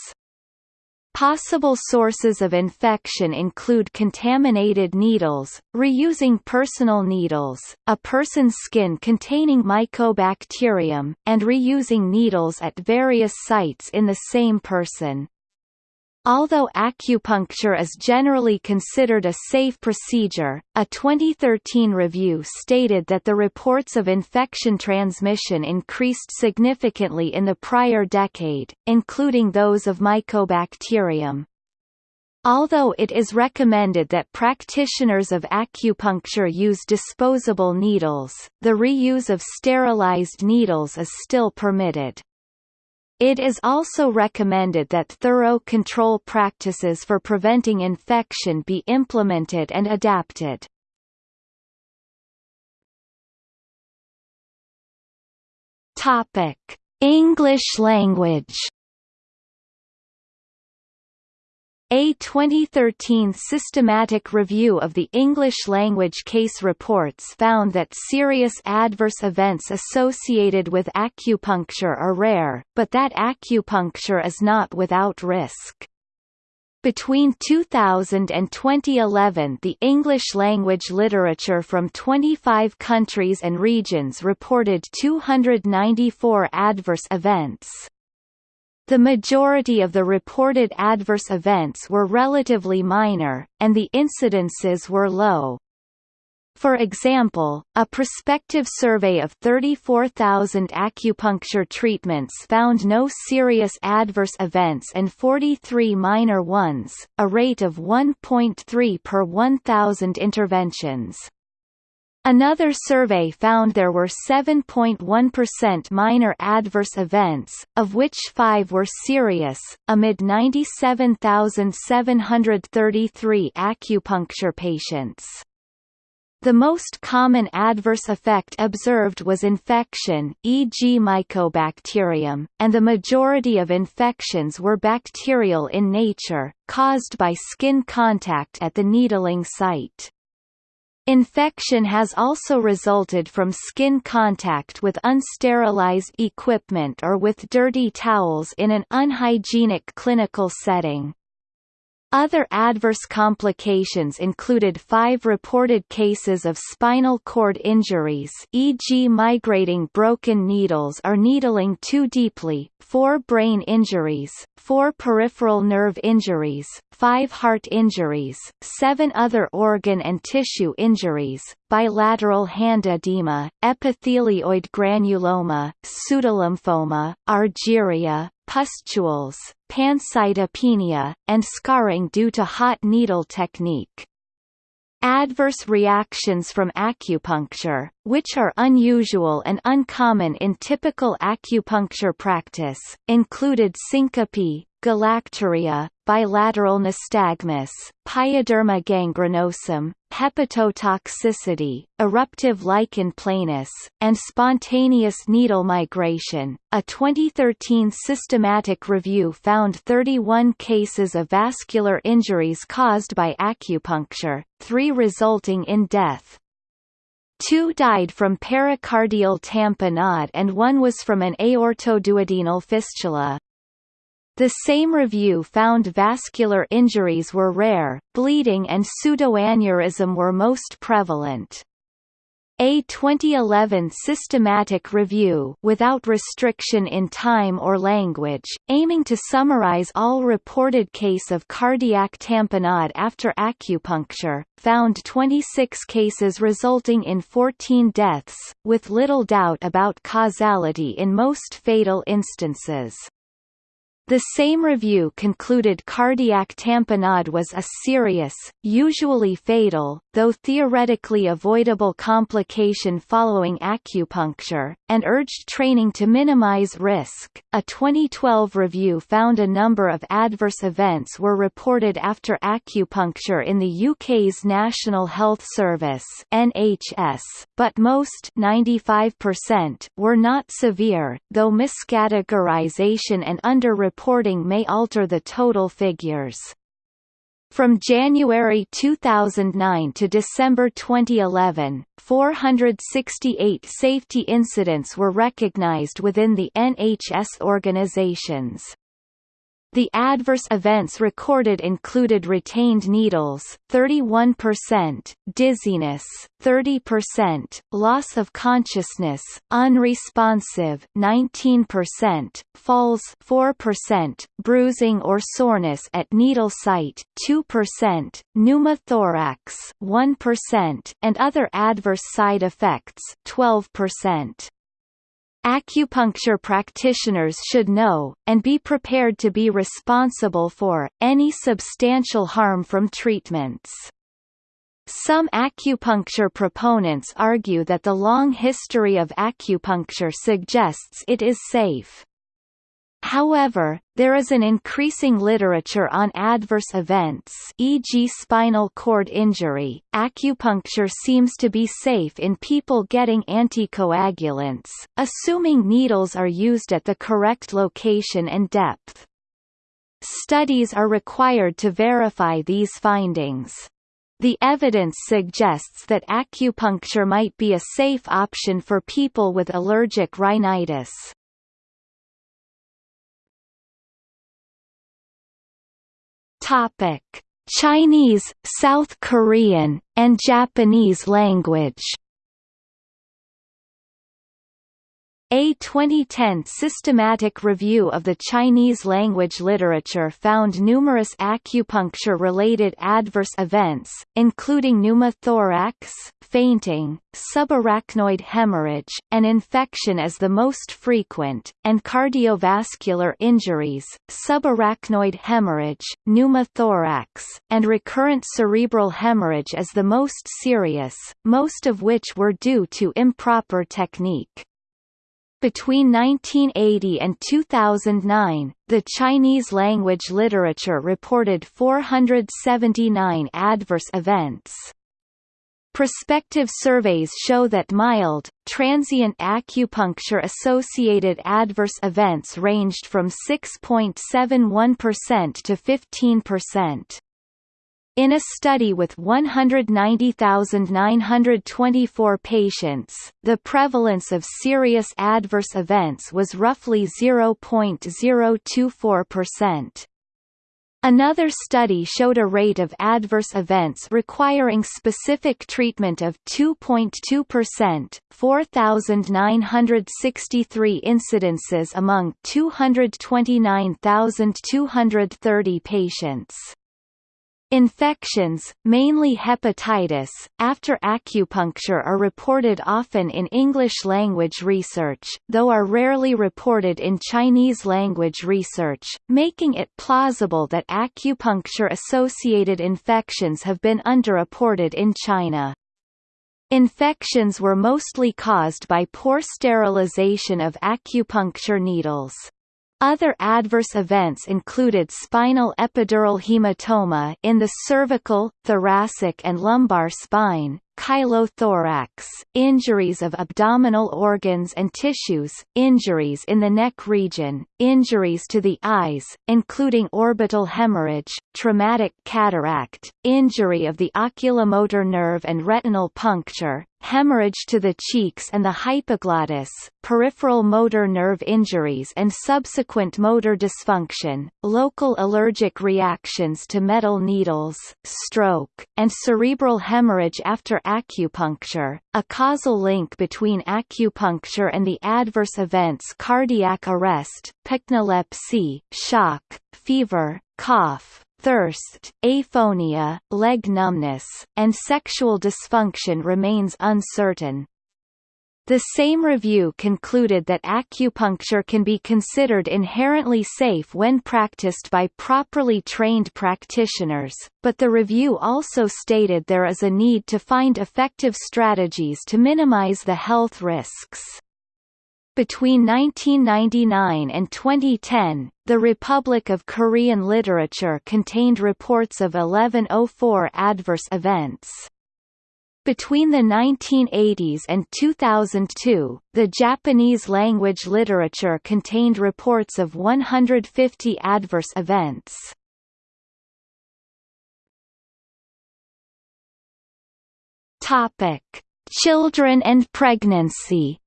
Possible sources of infection include contaminated needles, reusing personal needles, a person's skin containing mycobacterium, and reusing needles at various sites in the same person. Although acupuncture is generally considered a safe procedure, a 2013 review stated that the reports of infection transmission increased significantly in the prior decade, including those of Mycobacterium. Although it is recommended that practitioners of acupuncture use disposable needles, the reuse of sterilized needles is still permitted. It is also recommended that thorough control practices for preventing infection be implemented and adapted. Topic: English language A 2013 systematic review of the English language case reports found that serious adverse events associated with acupuncture are rare, but that acupuncture is not without risk. Between 2000 and 2011 the English-language literature from 25 countries and regions reported 294 adverse events. The majority of the reported adverse events were relatively minor, and the incidences were low. For example, a prospective survey of 34,000 acupuncture treatments found no serious adverse events and 43 minor ones, a rate of 1.3 per 1,000 interventions. Another survey found there were 7.1% minor adverse events, of which 5 were serious, amid 97,733 acupuncture patients. The most common adverse effect observed was infection e.g. mycobacterium, and the majority of infections were bacterial in nature, caused by skin contact at the needling site. Infection has also resulted from skin contact with unsterilized equipment or with dirty towels in an unhygienic clinical setting. Other adverse complications included five reported cases of spinal cord injuries e.g. migrating broken needles or needling too deeply, four brain injuries, four peripheral nerve injuries, five heart injuries, seven other organ and tissue injuries, bilateral hand edema, epithelioid granuloma, pseudolymphoma, argyria, pustules, pancytopenia, and scarring due to hot needle technique. Adverse reactions from acupuncture, which are unusual and uncommon in typical acupuncture practice, included syncope, galactorrhea, bilateral nystagmus, pyoderma gangrenosum, hepatotoxicity, eruptive lichen planus, and spontaneous needle migration. A 2013 systematic review found 31 cases of vascular injuries caused by acupuncture, three resulting in death. Two died from pericardial tamponade and one was from an aortoduodenal fistula. The same review found vascular injuries were rare, bleeding and pseudoaneurysm were most prevalent. A 2011 systematic review without restriction in time or language, aiming to summarize all reported case of cardiac tamponade after acupuncture, found 26 cases resulting in 14 deaths, with little doubt about causality in most fatal instances. The same review concluded cardiac tamponade was a serious, usually fatal, though theoretically avoidable complication following acupuncture, and urged training to minimize risk. A 2012 review found a number of adverse events were reported after acupuncture in the UK's National Health Service (NHS), but most 95% were not severe, though miscategorization and under reporting may alter the total figures. From January 2009 to December 2011, 468 safety incidents were recognized within the NHS organizations. The adverse events recorded included retained needles 31%, dizziness 30%, loss of consciousness, unresponsive 19%, falls 4%, bruising or soreness at needle site 2%, pneumothorax 1%, and other adverse side effects 12%. Acupuncture practitioners should know, and be prepared to be responsible for, any substantial harm from treatments. Some acupuncture proponents argue that the long history of acupuncture suggests it is safe. However, there is an increasing literature on adverse events e.g. spinal cord injury. Acupuncture seems to be safe in people getting anticoagulants, assuming needles are used at the correct location and depth. Studies are required to verify these findings. The evidence suggests that acupuncture might be a safe option for people with allergic rhinitis. Topic: Chinese, South Korean, and Japanese language A 2010 systematic review of the Chinese language literature found numerous acupuncture-related adverse events, including pneumothorax, fainting, subarachnoid hemorrhage, and infection as the most frequent, and cardiovascular injuries, subarachnoid hemorrhage, pneumothorax, and recurrent cerebral hemorrhage as the most serious, most of which were due to improper technique. Between 1980 and 2009, the Chinese language literature reported 479 adverse events. Prospective surveys show that mild, transient acupuncture-associated adverse events ranged from 6.71% to 15%. In a study with 190,924 patients, the prevalence of serious adverse events was roughly 0.024%. Another study showed a rate of adverse events requiring specific treatment of 2.2%, 4,963 incidences among 229,230 patients. Infections, mainly hepatitis, after acupuncture are reported often in English-language research, though are rarely reported in Chinese-language research, making it plausible that acupuncture-associated infections have been underreported in China. Infections were mostly caused by poor sterilization of acupuncture needles. Other adverse events included spinal epidural hematoma in the cervical, thoracic and lumbar spine, chylothorax, injuries of abdominal organs and tissues, injuries in the neck region, injuries to the eyes, including orbital hemorrhage, traumatic cataract, injury of the oculomotor nerve and retinal puncture, hemorrhage to the cheeks and the hypoglottis, peripheral motor nerve injuries and subsequent motor dysfunction, local allergic reactions to metal needles, stroke, and cerebral hemorrhage after acupuncture. A causal link between acupuncture and the adverse events cardiac arrest, pycnolepsy, shock, fever, cough, thirst, aphonia, leg numbness, and sexual dysfunction remains uncertain. The same review concluded that acupuncture can be considered inherently safe when practiced by properly trained practitioners, but the review also stated there is a need to find effective strategies to minimize the health risks. Between 1999 and 2010, the Republic of Korean literature contained reports of 1104 adverse events. Between the 1980s and 2002, the Japanese language literature contained reports of 150 adverse events. Topic: Children and pregnancy.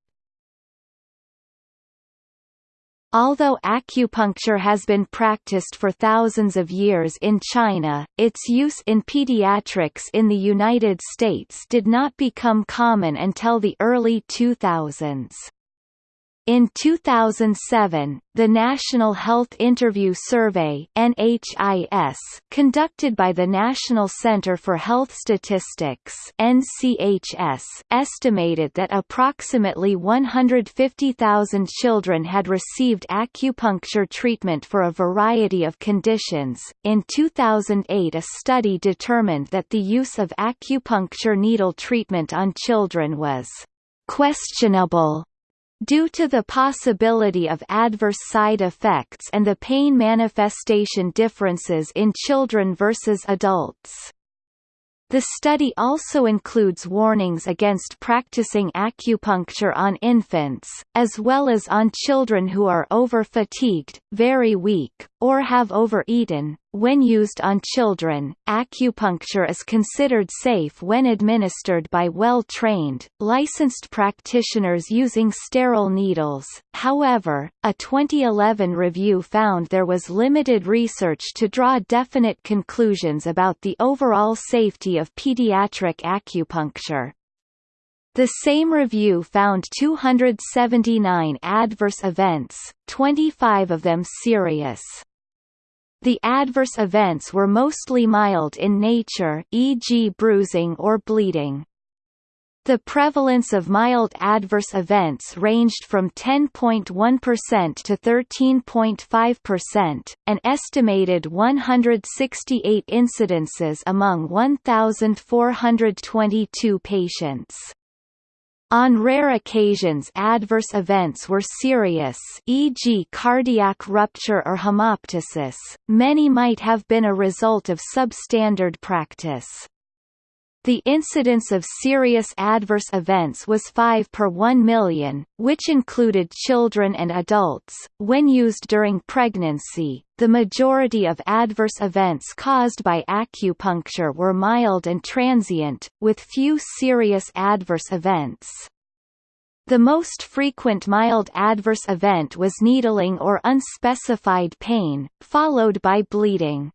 Although acupuncture has been practiced for thousands of years in China, its use in pediatrics in the United States did not become common until the early 2000s. In 2007, the National Health Interview Survey (NHIS), conducted by the National Center for Health Statistics (NCHS), estimated that approximately 150,000 children had received acupuncture treatment for a variety of conditions. In 2008, a study determined that the use of acupuncture needle treatment on children was questionable Due to the possibility of adverse side effects and the pain manifestation differences in children versus adults. The study also includes warnings against practicing acupuncture on infants, as well as on children who are over-fatigued, very weak, or have overeaten. When used on children, acupuncture is considered safe when administered by well-trained, licensed practitioners using sterile needles. However, a 2011 review found there was limited research to draw definite conclusions about the overall safety of pediatric acupuncture. The same review found 279 adverse events, 25 of them serious. The adverse events were mostly mild in nature e.g. bruising or bleeding. The prevalence of mild adverse events ranged from 10.1% to 13.5%, an estimated 168 incidences among 1,422 patients. On rare occasions adverse events were serious e.g. cardiac rupture or hemoptysis, many might have been a result of substandard practice. The incidence of serious adverse events was 5 per 1 million, which included children and adults. When used during pregnancy, the majority of adverse events caused by acupuncture were mild and transient, with few serious adverse events. The most frequent mild adverse event was needling or unspecified pain, followed by bleeding.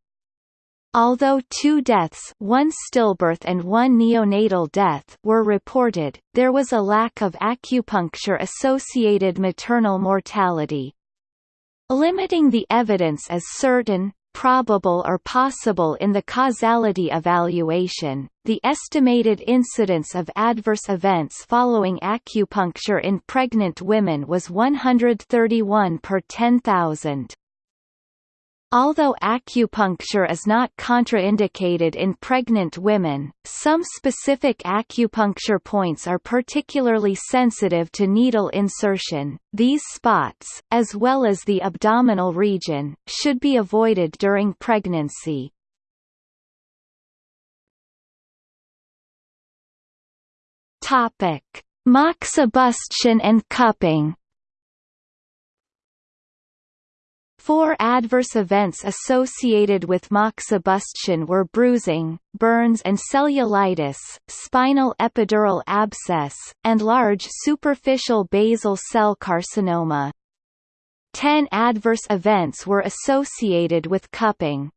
Although two deaths one stillbirth and one neonatal death were reported, there was a lack of acupuncture-associated maternal mortality. Limiting the evidence as certain, probable or possible in the causality evaluation. The estimated incidence of adverse events following acupuncture in pregnant women was 131 per 10,000. Although acupuncture is not contraindicated in pregnant women, some specific acupuncture points are particularly sensitive to needle insertion. These spots, as well as the abdominal region, should be avoided during pregnancy. Topic: Moxibustion and cupping. Four adverse events associated with moxibustion were bruising, burns and cellulitis, spinal epidural abscess, and large superficial basal cell carcinoma. Ten adverse events were associated with cupping.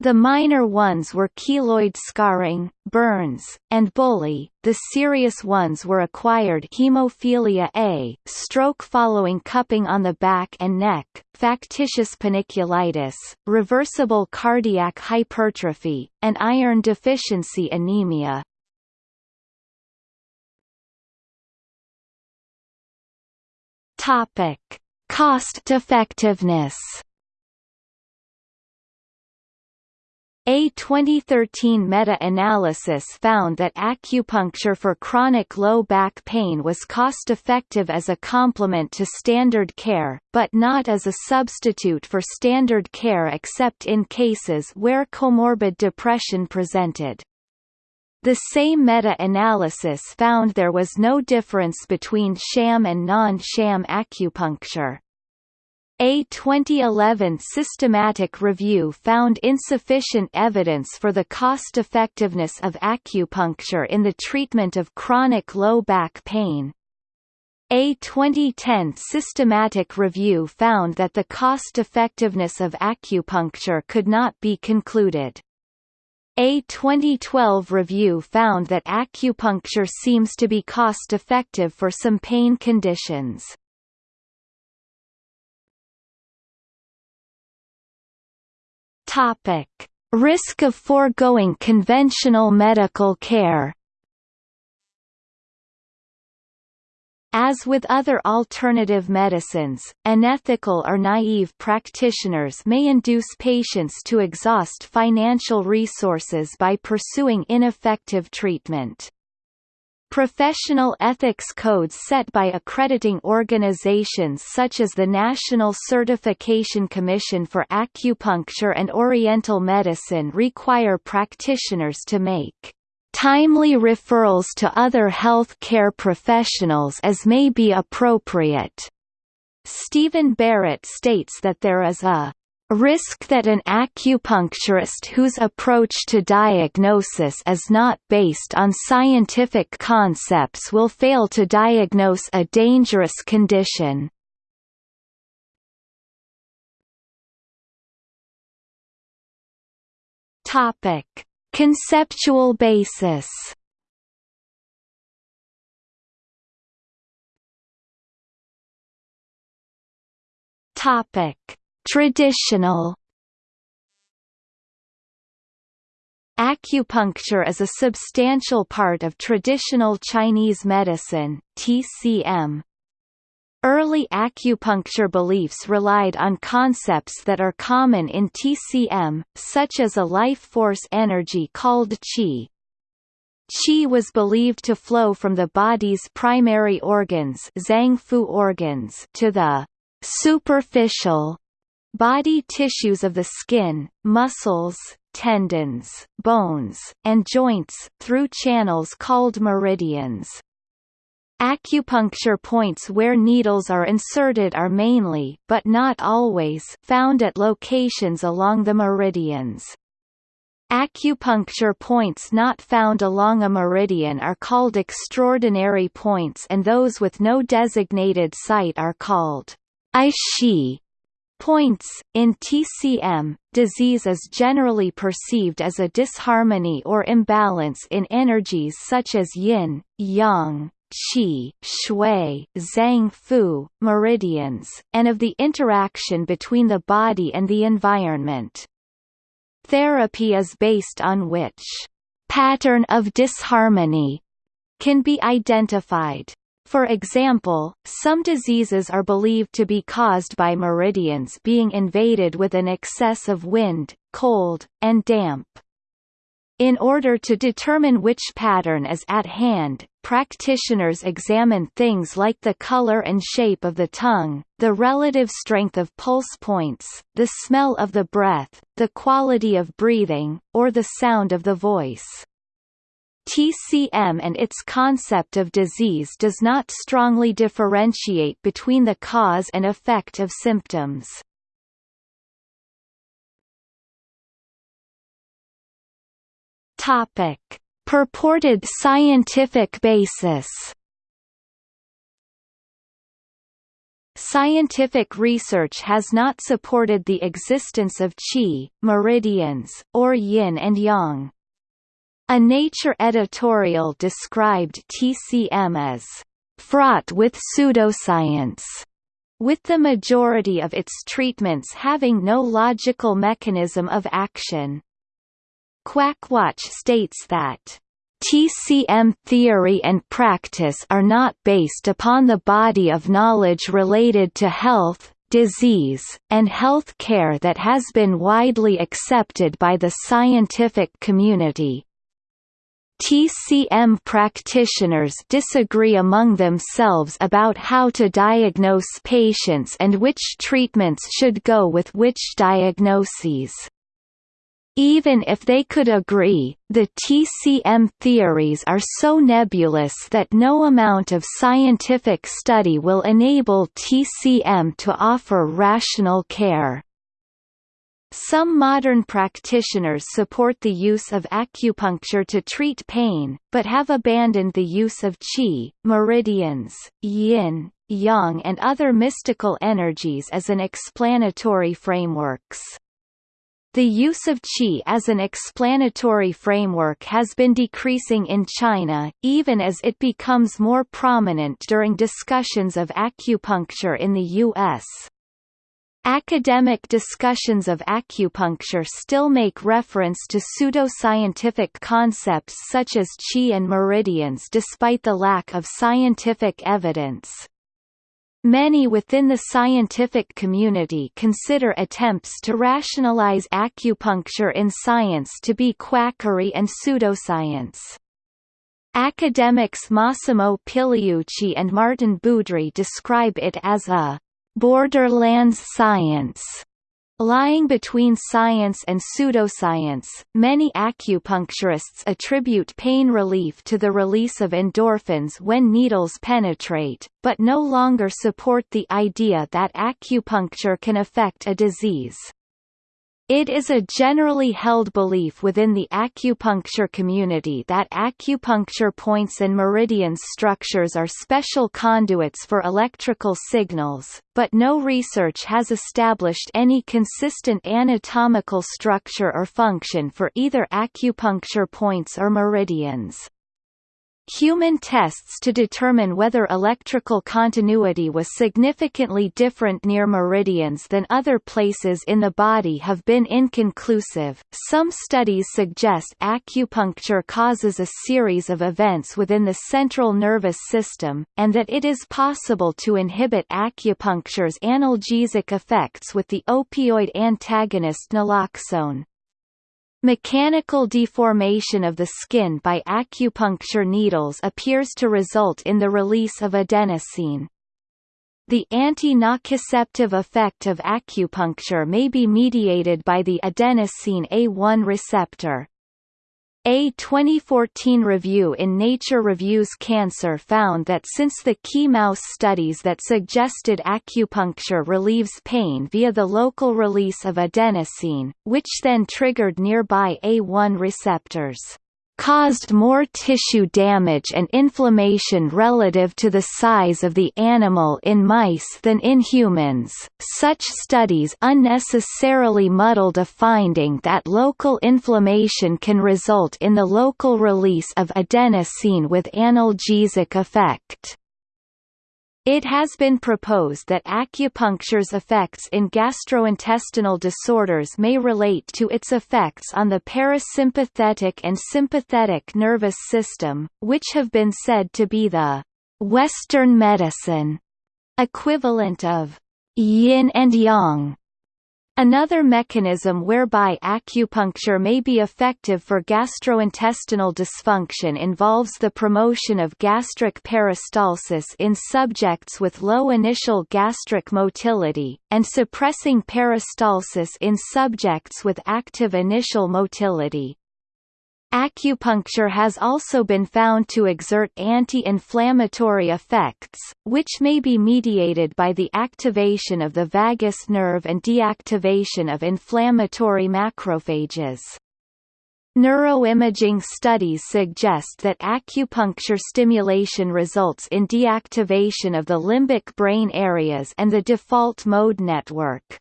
The minor ones were keloid scarring, burns, and bullae. The serious ones were acquired hemophilia A, stroke following cupping on the back and neck, factitious panniculitis, reversible cardiac hypertrophy, and iron deficiency anemia. Cost effectiveness. A 2013 meta-analysis found that acupuncture for chronic low back pain was cost-effective as a complement to standard care, but not as a substitute for standard care except in cases where comorbid depression presented. The same meta-analysis found there was no difference between sham and non-sham acupuncture. A 2011 systematic review found insufficient evidence for the cost-effectiveness of acupuncture in the treatment of chronic low back pain. A 2010 systematic review found that the cost-effectiveness of acupuncture could not be concluded. A 2012 review found that acupuncture seems to be cost-effective for some pain conditions. Topic: Risk of foregoing conventional medical care. As with other alternative medicines, unethical or naive practitioners may induce patients to exhaust financial resources by pursuing ineffective treatment. Professional ethics codes set by accrediting organizations such as the National Certification Commission for Acupuncture and Oriental Medicine require practitioners to make timely referrals to other health care professionals as may be appropriate. Stephen Barrett states that there is a risk that an acupuncturist whose approach to diagnosis is not based on scientific concepts will fail to diagnose a dangerous condition. Topic: Conceptual basis. Topic: Traditional Acupuncture is a substantial part of traditional Chinese medicine TCM. Early acupuncture beliefs relied on concepts that are common in TCM, such as a life force energy called qi. Qi was believed to flow from the body's primary organs, organs to the superficial Body tissues of the skin, muscles, tendons, bones, and joints, through channels called meridians. Acupuncture points where needles are inserted are mainly but not always found at locations along the meridians. Acupuncture points not found along a meridian are called extraordinary points and those with no designated site are called Aishi. Points in TCM, disease is generally perceived as a disharmony or imbalance in energies such as yin, yang, qi, shui, zhang fu, meridians, and of the interaction between the body and the environment. therapy is based on which pattern of disharmony can be identified. For example, some diseases are believed to be caused by meridians being invaded with an excess of wind, cold, and damp. In order to determine which pattern is at hand, practitioners examine things like the color and shape of the tongue, the relative strength of pulse points, the smell of the breath, the quality of breathing, or the sound of the voice. TCM and its concept of disease does not strongly differentiate between the cause and effect of symptoms. Topic: Purported scientific basis. Scientific research has not supported the existence of qi, meridians, or yin and yang. A Nature editorial described TCM as fraught with pseudoscience, with the majority of its treatments having no logical mechanism of action. Quackwatch states that TCM theory and practice are not based upon the body of knowledge related to health, disease, and health care that has been widely accepted by the scientific community. TCM practitioners disagree among themselves about how to diagnose patients and which treatments should go with which diagnoses. Even if they could agree, the TCM theories are so nebulous that no amount of scientific study will enable TCM to offer rational care. Some modern practitioners support the use of acupuncture to treat pain, but have abandoned the use of qi, meridians, yin, yang and other mystical energies as an explanatory frameworks. The use of qi as an explanatory framework has been decreasing in China, even as it becomes more prominent during discussions of acupuncture in the U.S. Academic discussions of acupuncture still make reference to pseudoscientific concepts such as qi and meridians despite the lack of scientific evidence. Many within the scientific community consider attempts to rationalize acupuncture in science to be quackery and pseudoscience. Academics Massimo Pigliucci and Maarten Boudry describe it as a borderlands science. Lying between science and pseudoscience, many acupuncturists attribute pain relief to the release of endorphins when needles penetrate, but no longer support the idea that acupuncture can affect a disease. It is a generally held belief within the acupuncture community that acupuncture points and meridian structures are special conduits for electrical signals, but no research has established any consistent anatomical structure or function for either acupuncture points or meridians. Human tests to determine whether electrical continuity was significantly different near meridians than other places in the body have been inconclusive. Some studies suggest acupuncture causes a series of events within the central nervous system, and that it is possible to inhibit acupuncture's analgesic effects with the opioid antagonist naloxone. Mechanical deformation of the skin by acupuncture needles appears to result in the release of adenosine. The anti-nociceptive effect of acupuncture may be mediated by the adenosine A1 receptor. A 2014 review in Nature Reviews Cancer found that since the key mouse studies that suggested acupuncture relieves pain via the local release of adenosine, which then triggered nearby A1 receptors caused more tissue damage and inflammation relative to the size of the animal in mice than in humans. Such studies unnecessarily muddled a finding that local inflammation can result in the local release of adenosine with analgesic effect. It has been proposed that acupuncture's effects in gastrointestinal disorders may relate to its effects on the parasympathetic and sympathetic nervous system, which have been said to be the Western medicine equivalent of yin and yang Another mechanism whereby acupuncture may be effective for gastrointestinal dysfunction involves the promotion of gastric peristalsis in subjects with low initial gastric motility, and suppressing peristalsis in subjects with active initial motility. Acupuncture has also been found to exert anti-inflammatory effects, which may be mediated by the activation of the vagus nerve and deactivation of inflammatory macrophages. Neuroimaging studies suggest that acupuncture stimulation results in deactivation of the limbic brain areas and the default mode network.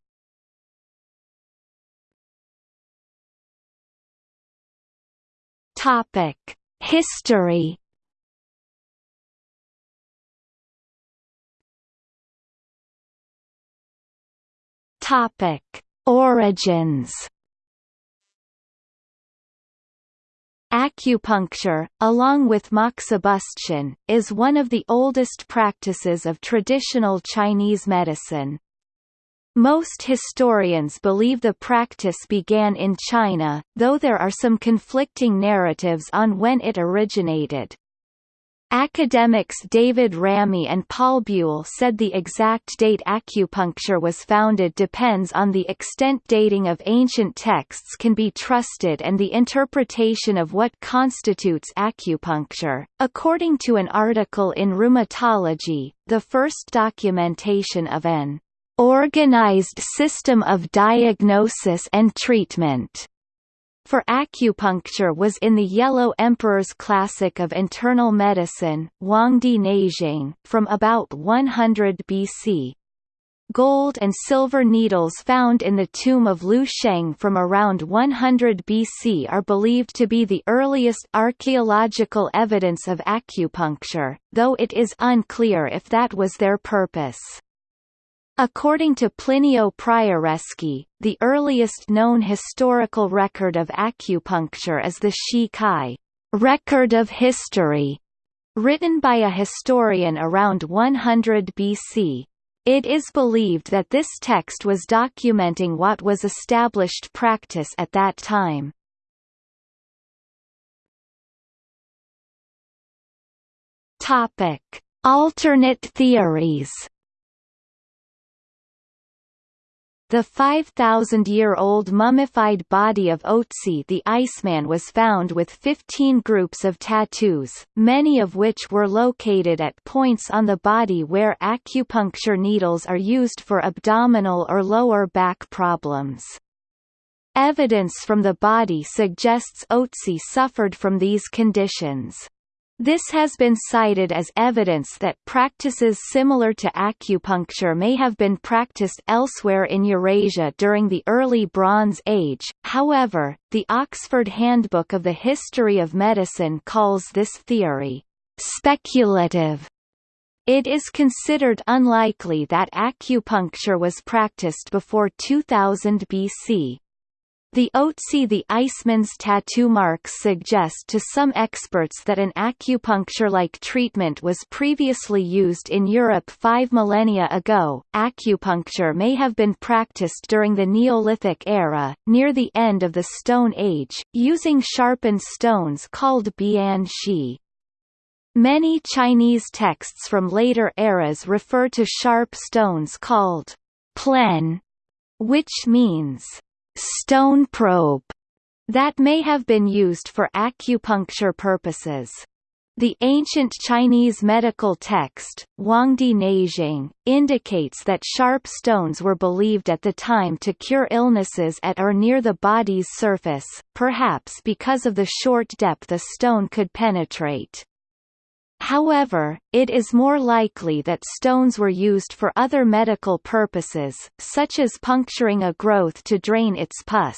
Topic: History. Topic: Origins. Acupuncture, along with moxibustion, is one of the oldest practices of traditional Chinese medicine. Most historians believe the practice began in China, though there are some conflicting narratives on when it originated. Academics David Ramey and Paul Buell said the exact date acupuncture was founded depends on the extent dating of ancient texts can be trusted and the interpretation of what constitutes acupuncture. According to an article in Rheumatology, the first documentation of an organized system of diagnosis and treatment for acupuncture was in the Yellow Emperor's Classic of Internal Medicine Huangdi Neijing, from about 100 BC. Gold and silver needles found in the tomb of Liu Sheng from around 100 BC are believed to be the earliest archaeological evidence of acupuncture, though it is unclear if that was their purpose. According to Plinio Prioreschi, the earliest known historical record of acupuncture is the Shi Kai record of history, written by a historian around 100 BC. It is believed that this text was documenting what was established practice at that time. Alternate theories. The 5,000-year-old mummified body of Otzi the Iceman was found with 15 groups of tattoos, many of which were located at points on the body where acupuncture needles are used for abdominal or lower back problems. Evidence from the body suggests Otzi suffered from these conditions. This has been cited as evidence that practices similar to acupuncture may have been practiced elsewhere in Eurasia during the early Bronze Age, however, the Oxford Handbook of the History of Medicine calls this theory, "...speculative". It is considered unlikely that acupuncture was practiced before 2000 BC. The Otzi the Iceman's tattoo marks suggest to some experts that an acupuncture-like treatment was previously used in Europe five millennia ago. Acupuncture may have been practiced during the Neolithic era, near the end of the Stone Age, using sharpened stones called bian shi. Many Chinese texts from later eras refer to sharp stones called plen, which means stone probe that may have been used for acupuncture purposes. The ancient Chinese medical text, Huangdi Neijing, indicates that sharp stones were believed at the time to cure illnesses at or near the body's surface, perhaps because of the short depth a stone could penetrate. However, it is more likely that stones were used for other medical purposes, such as puncturing a growth to drain its pus.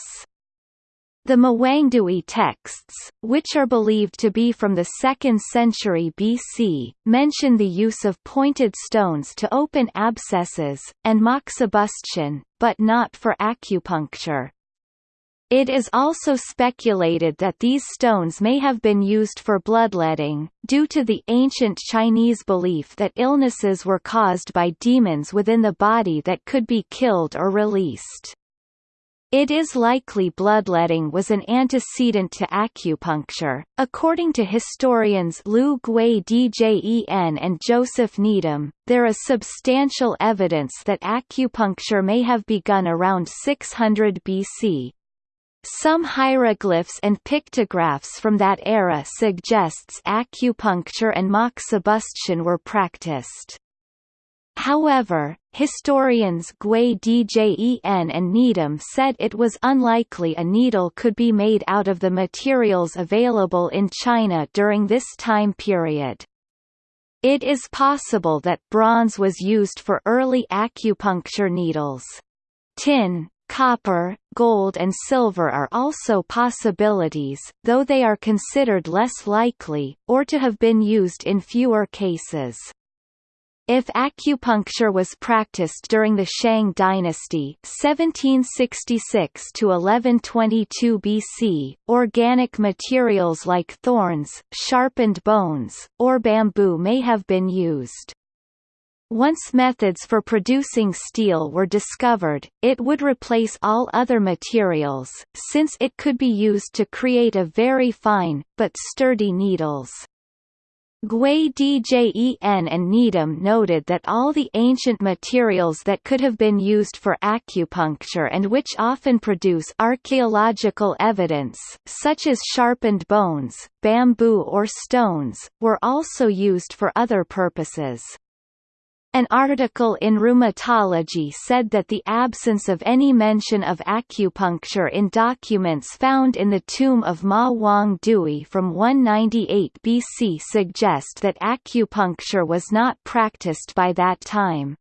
The Mawangdui texts, which are believed to be from the 2nd century BC, mention the use of pointed stones to open abscesses, and moxibustion, but not for acupuncture. It is also speculated that these stones may have been used for bloodletting, due to the ancient Chinese belief that illnesses were caused by demons within the body that could be killed or released. It is likely bloodletting was an antecedent to acupuncture. According to historians Lu Gwei-djen and Joseph Needham, there is substantial evidence that acupuncture may have begun around 600 BC. Some hieroglyphs and pictographs from that era suggests acupuncture and moxibustion were practiced. However, historians Gwei-djen and Needham said it was unlikely a needle could be made out of the materials available in China during this time period. It is possible that bronze was used for early acupuncture needles. Tin, Copper, gold and silver are also possibilities, though they are considered less likely, or to have been used in fewer cases. If acupuncture was practiced during the Shang dynasty 1766 to 1122 BC, organic materials like thorns, sharpened bones, or bamboo may have been used. Once methods for producing steel were discovered, it would replace all other materials, since it could be used to create a very fine, but sturdy needles. Gwei-djen and Needham noted that all the ancient materials that could have been used for acupuncture and which often produce archaeological evidence, such as sharpened bones, bamboo or stones, were also used for other purposes. An article in Rheumatology said that the absence of any mention of acupuncture in documents found in the tomb of Ma Wang Dui from 198 BC suggest that acupuncture was not practiced by that time.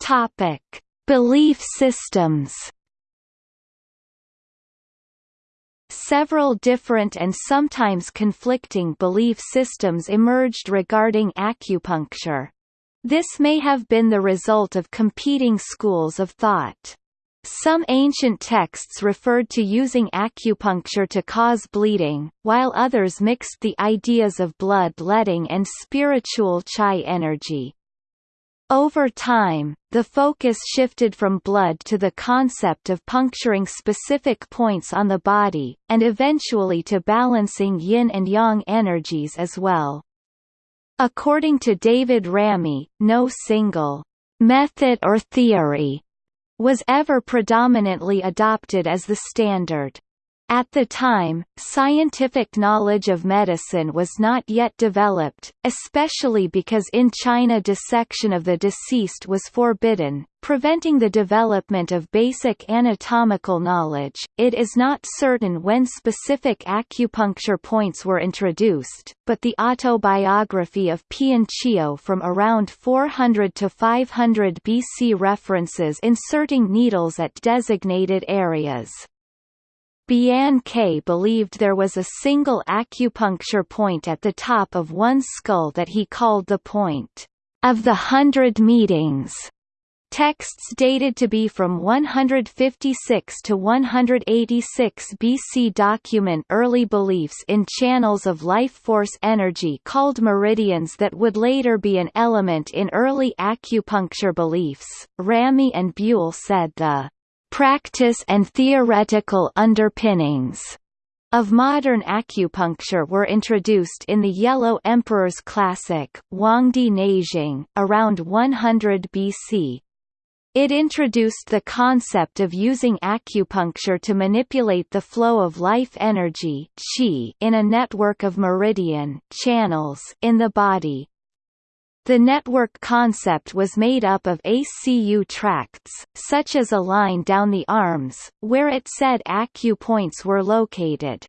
Topic: Belief systems Several different and sometimes conflicting belief systems emerged regarding acupuncture. This may have been the result of competing schools of thought. Some ancient texts referred to using acupuncture to cause bleeding, while others mixed the ideas of blood-letting and spiritual chi energy. Over time, the focus shifted from blood to the concept of puncturing specific points on the body, and eventually to balancing yin and yang energies as well. According to David Ramey, no single method or theory was ever predominantly adopted as the standard. At the time, scientific knowledge of medicine was not yet developed, especially because in China dissection of the deceased was forbidden, preventing the development of basic anatomical knowledge. It is not certain when specific acupuncture points were introduced, but the autobiography of Pian Chio from around 400 to 500 BC references inserting needles at designated areas. Bian Que believed there was a single acupuncture point at the top of one skull that he called the point of the hundred meetings. Texts dated to be from 156 to 186 BC document early beliefs in channels of life force energy called meridians that would later be an element in early acupuncture beliefs. Ramey and Buell said the practice and theoretical underpinnings of modern acupuncture were introduced in the Yellow Emperor's classic, Huangdi Neijing, around 100 BC. It introduced the concept of using acupuncture to manipulate the flow of life energy qi in a network of meridian channels in the body, the network concept was made up of ACU tracts, such as a line down the arms, where it said acupoints were located.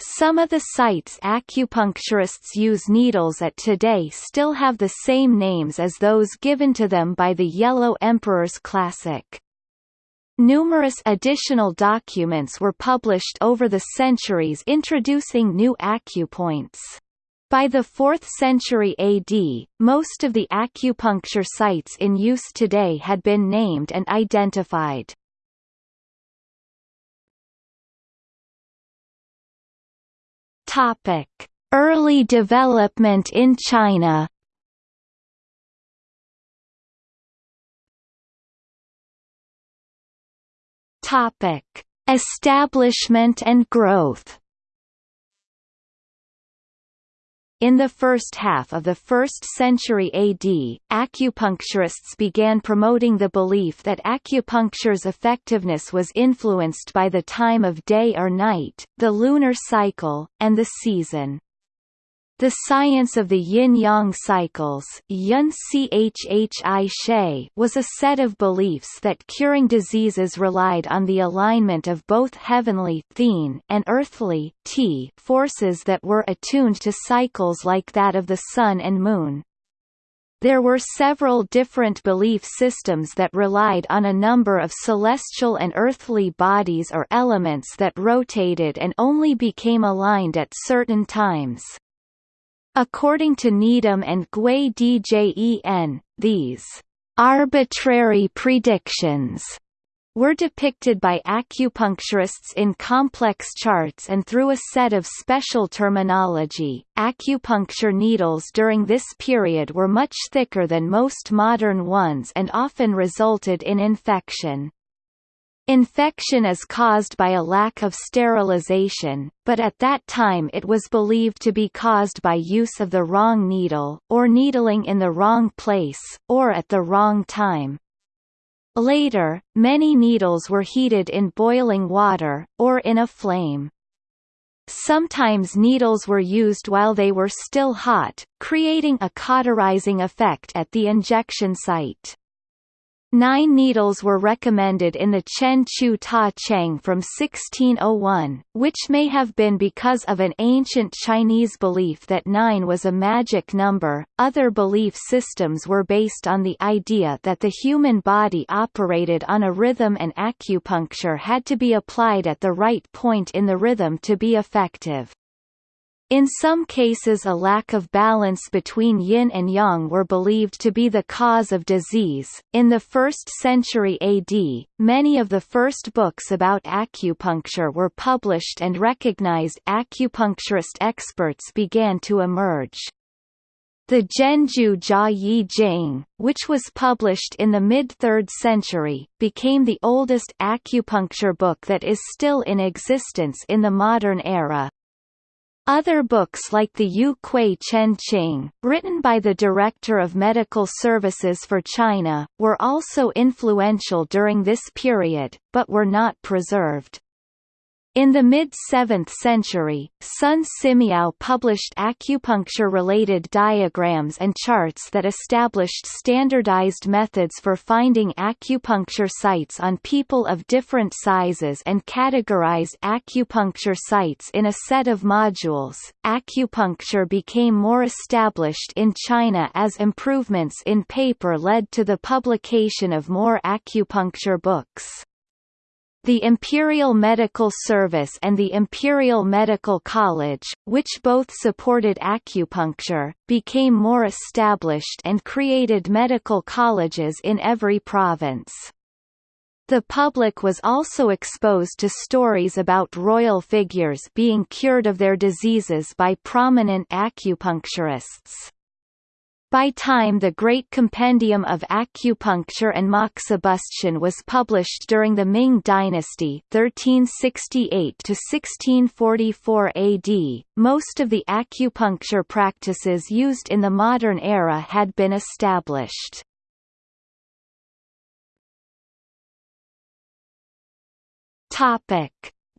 Some of the sites acupuncturists use needles at today still have the same names as those given to them by the Yellow Emperor's Classic. Numerous additional documents were published over the centuries introducing new acupoints. By the 4th century AD, most of the acupuncture sites in use today had been named and identified. Topic: Early development in China. Topic: Establishment and growth. In the first half of the 1st century AD, acupuncturists began promoting the belief that acupuncture's effectiveness was influenced by the time of day or night, the lunar cycle, and the season. The science of the yin-yang cycles was a set of beliefs that curing diseases relied on the alignment of both heavenly and earthly forces that were attuned to cycles like that of the sun and moon. There were several different belief systems that relied on a number of celestial and earthly bodies or elements that rotated and only became aligned at certain times. According to Needham and Gwei-djen, these arbitrary predictions were depicted by acupuncturists in complex charts and through a set of special terminology. Acupuncture needles during this period were much thicker than most modern ones and often resulted in infection. Infection is caused by a lack of sterilization, but at that time it was believed to be caused by use of the wrong needle, or needling in the wrong place, or at the wrong time. Later, many needles were heated in boiling water, or in a flame. Sometimes needles were used while they were still hot, creating a cauterizing effect at the injection site. Nine needles were recommended in the Chen Chu Ta Cheng from 1601, which may have been because of an ancient Chinese belief that nine was a magic number. Other belief systems were based on the idea that the human body operated on a rhythm and acupuncture had to be applied at the right point in the rhythm to be effective. In some cases a lack of balance between yin and yang were believed to be the cause of disease. In the 1st century AD, many of the first books about acupuncture were published and recognized acupuncturist experts began to emerge. The Zhenjiu Jia Yi Jing, which was published in the mid-3rd century, became the oldest acupuncture book that is still in existence in the modern era. Other books like the Yu Kui Chen Qing, written by the Director of Medical Services for China, were also influential during this period, but were not preserved. In the mid-7th century, Sun Simiao published acupuncture-related diagrams and charts that established standardized methods for finding acupuncture sites on people of different sizes and categorized acupuncture sites in a set of modules. Acupuncture became more established in China as improvements in paper led to the publication of more acupuncture books. The Imperial Medical Service and the Imperial Medical College, which both supported acupuncture, became more established and created medical colleges in every province. The public was also exposed to stories about royal figures being cured of their diseases by prominent acupuncturists. By time the Great Compendium of Acupuncture and Moxibustion was published during the Ming Dynasty 1368 1644 AD, most of the acupuncture practices used in the modern era had been established.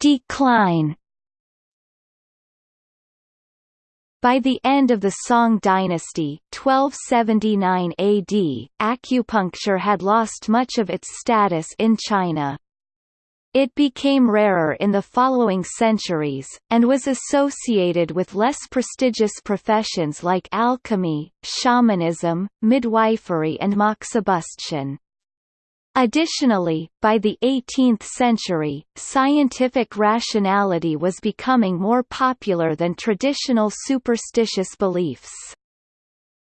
Decline By the end of the Song dynasty 1279 AD, acupuncture had lost much of its status in China. It became rarer in the following centuries, and was associated with less prestigious professions like alchemy, shamanism, midwifery and moxibustion. Additionally, by the 18th century, scientific rationality was becoming more popular than traditional superstitious beliefs.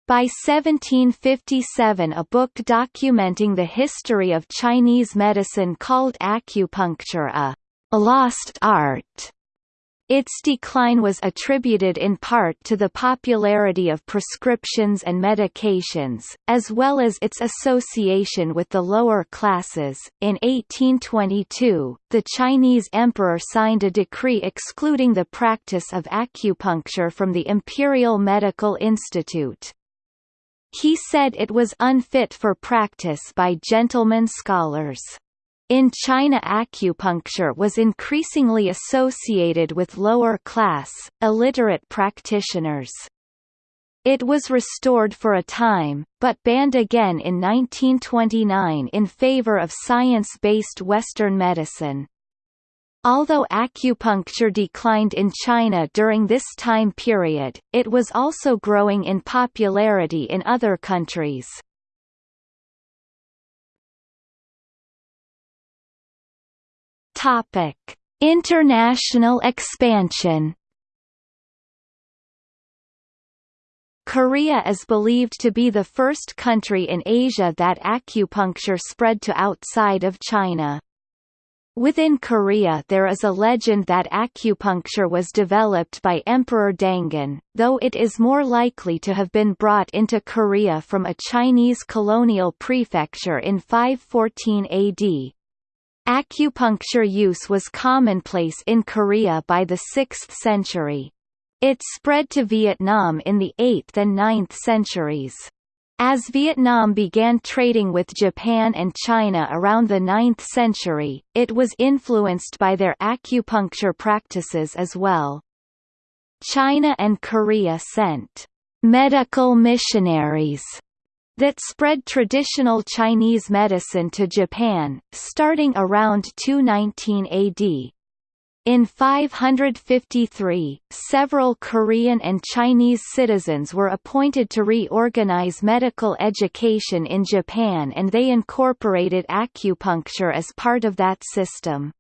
By 1757 a book documenting the history of Chinese medicine called Acupuncture a «lost art» Its decline was attributed in part to the popularity of prescriptions and medications, as well as its association with the lower classes. In 1822, the Chinese emperor signed a decree excluding the practice of acupuncture from the Imperial Medical Institute. He said it was unfit for practice by gentlemen scholars. In China acupuncture was increasingly associated with lower-class, illiterate practitioners. It was restored for a time, but banned again in 1929 in favor of science-based Western medicine. Although acupuncture declined in China during this time period, it was also growing in popularity in other countries. Topic: International expansion. Korea is believed to be the first country in Asia that acupuncture spread to outside of China. Within Korea there is a legend that acupuncture was developed by Emperor Dangun, though it is more likely to have been brought into Korea from a Chinese colonial prefecture in 514 AD, Acupuncture use was commonplace in Korea by the 6th century. It spread to Vietnam in the 8th and 9th centuries. As Vietnam began trading with Japan and China around the 9th century, it was influenced by their acupuncture practices as well. China and Korea sent medical missionaries that spread traditional Chinese medicine to Japan, starting around 219 AD. In 553, several Korean and Chinese citizens were appointed to reorganize medical education in Japan and they incorporated acupuncture as part of that system.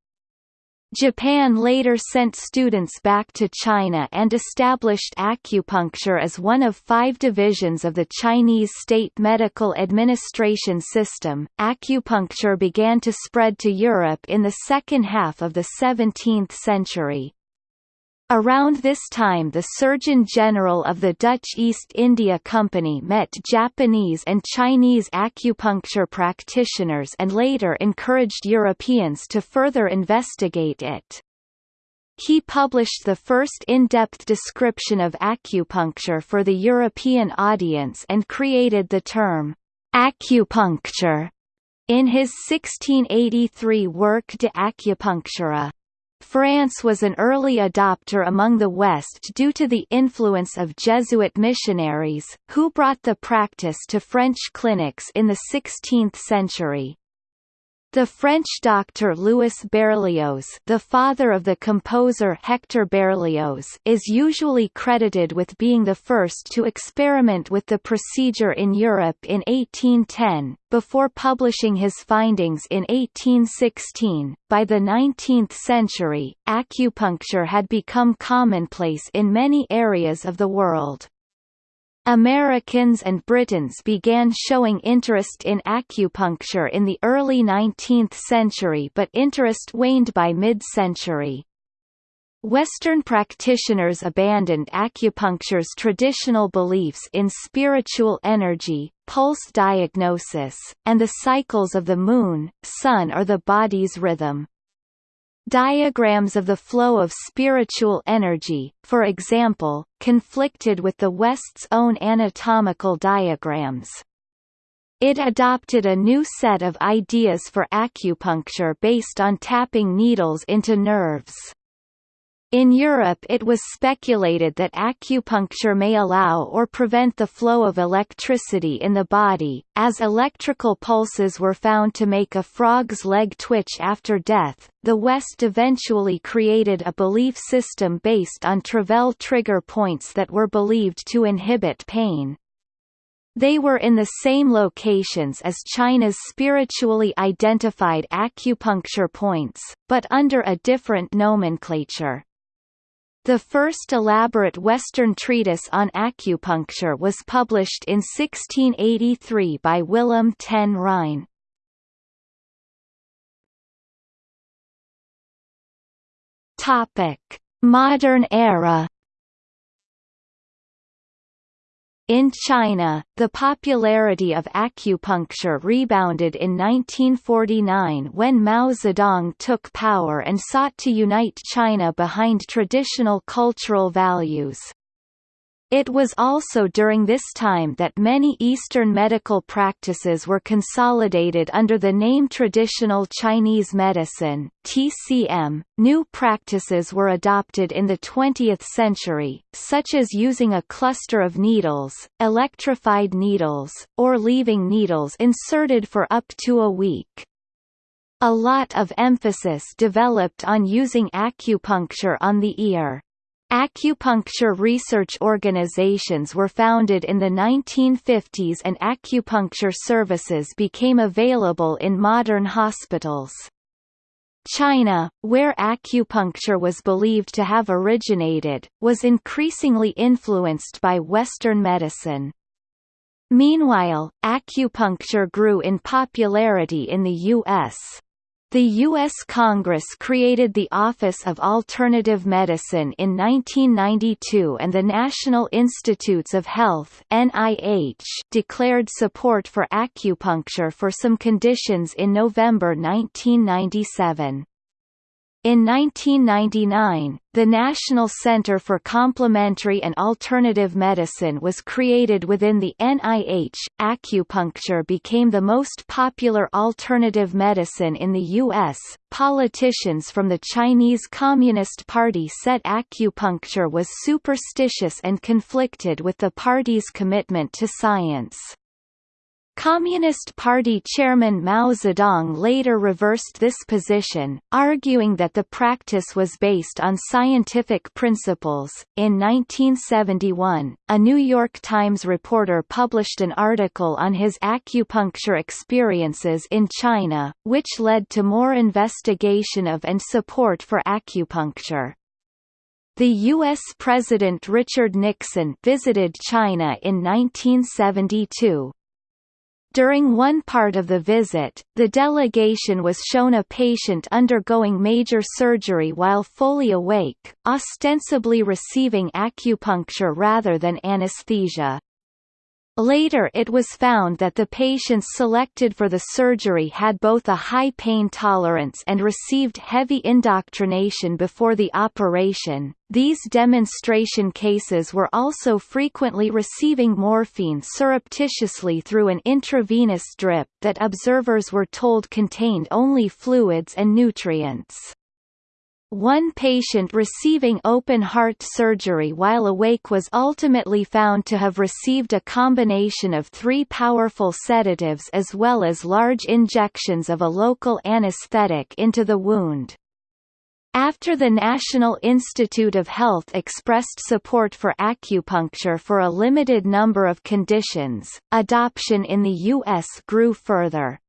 Japan later sent students back to China and established acupuncture as one of five divisions of the Chinese state medical administration system. Acupuncture began to spread to Europe in the second half of the 17th century. Around this time the Surgeon General of the Dutch East India Company met Japanese and Chinese acupuncture practitioners and later encouraged Europeans to further investigate it. He published the first in-depth description of acupuncture for the European audience and created the term acupuncture in his 1683 work De Acupunctura. France was an early adopter among the West due to the influence of Jesuit missionaries, who brought the practice to French clinics in the 16th century. The French doctor Louis Berlioz, the father of the composer Hector Berlioz, is usually credited with being the first to experiment with the procedure in Europe in 1810, before publishing his findings in 1816. By the 19th century, acupuncture had become commonplace in many areas of the world. Americans and Britons began showing interest in acupuncture in the early 19th century but interest waned by mid-century. Western practitioners abandoned acupuncture's traditional beliefs in spiritual energy, pulse diagnosis, and the cycles of the moon, sun or the body's rhythm. Diagrams of the flow of spiritual energy, for example, conflicted with the West's own anatomical diagrams. It adopted a new set of ideas for acupuncture based on tapping needles into nerves. In Europe it was speculated that acupuncture may allow or prevent the flow of electricity in the body, as electrical pulses were found to make a frog's leg twitch after death. The West eventually created a belief system based on Travell trigger points that were believed to inhibit pain. They were in the same locations as China's spiritually identified acupuncture points, but under a different nomenclature. The first elaborate Western treatise on acupuncture was published in 1683 by Willem ten Rijn. Modern era In China, the popularity of acupuncture rebounded in 1949 when Mao Zedong took power and sought to unite China behind traditional cultural values. It was also during this time that many Eastern medical practices were consolidated under the name Traditional Chinese Medicine (TCM). New practices were adopted in the 20th century, such as using a cluster of needles, electrified needles, or leaving needles inserted for up to a week. A lot of emphasis developed on using acupuncture on the ear. Acupuncture research organizations were founded in the 1950s and acupuncture services became available in modern hospitals. China, where acupuncture was believed to have originated, was increasingly influenced by Western medicine. Meanwhile, acupuncture grew in popularity in the U.S. The U.S. Congress created the Office of Alternative Medicine in 1992 and the National Institutes of Health NIH declared support for acupuncture for some conditions in November 1997. In 1999, the National Center for Complementary and Alternative Medicine was created within the NIH. Acupuncture became the most popular alternative medicine in the U.S. Politicians from the Chinese Communist Party said acupuncture was superstitious and conflicted with the party's commitment to science. Communist Party chairman Mao Zedong later reversed this position, arguing that the practice was based on scientific principles. In 1971, a New York Times reporter published an article on his acupuncture experiences in China, which led to more investigation of and support for acupuncture. The U.S. President Richard Nixon visited China in 1972, during one part of the visit, the delegation was shown a patient undergoing major surgery while fully awake, ostensibly receiving acupuncture rather than anesthesia. Later it was found that the patients selected for the surgery had both a high pain tolerance and received heavy indoctrination before the operation. These demonstration cases were also frequently receiving morphine surreptitiously through an intravenous drip that observers were told contained only fluids and nutrients. One patient receiving open-heart surgery while awake was ultimately found to have received a combination of three powerful sedatives as well as large injections of a local anesthetic into the wound. After the National Institute of Health expressed support for acupuncture for a limited number of conditions, adoption in the U.S. grew further.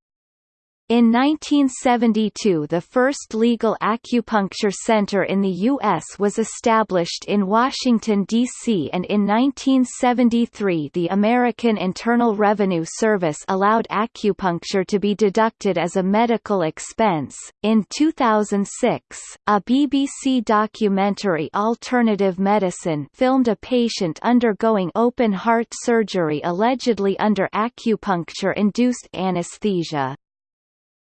In 1972 the first legal acupuncture center in the U.S. was established in Washington, D.C. and in 1973 the American Internal Revenue Service allowed acupuncture to be deducted as a medical expense. In 2006, a BBC documentary Alternative Medicine filmed a patient undergoing open heart surgery allegedly under acupuncture-induced anesthesia.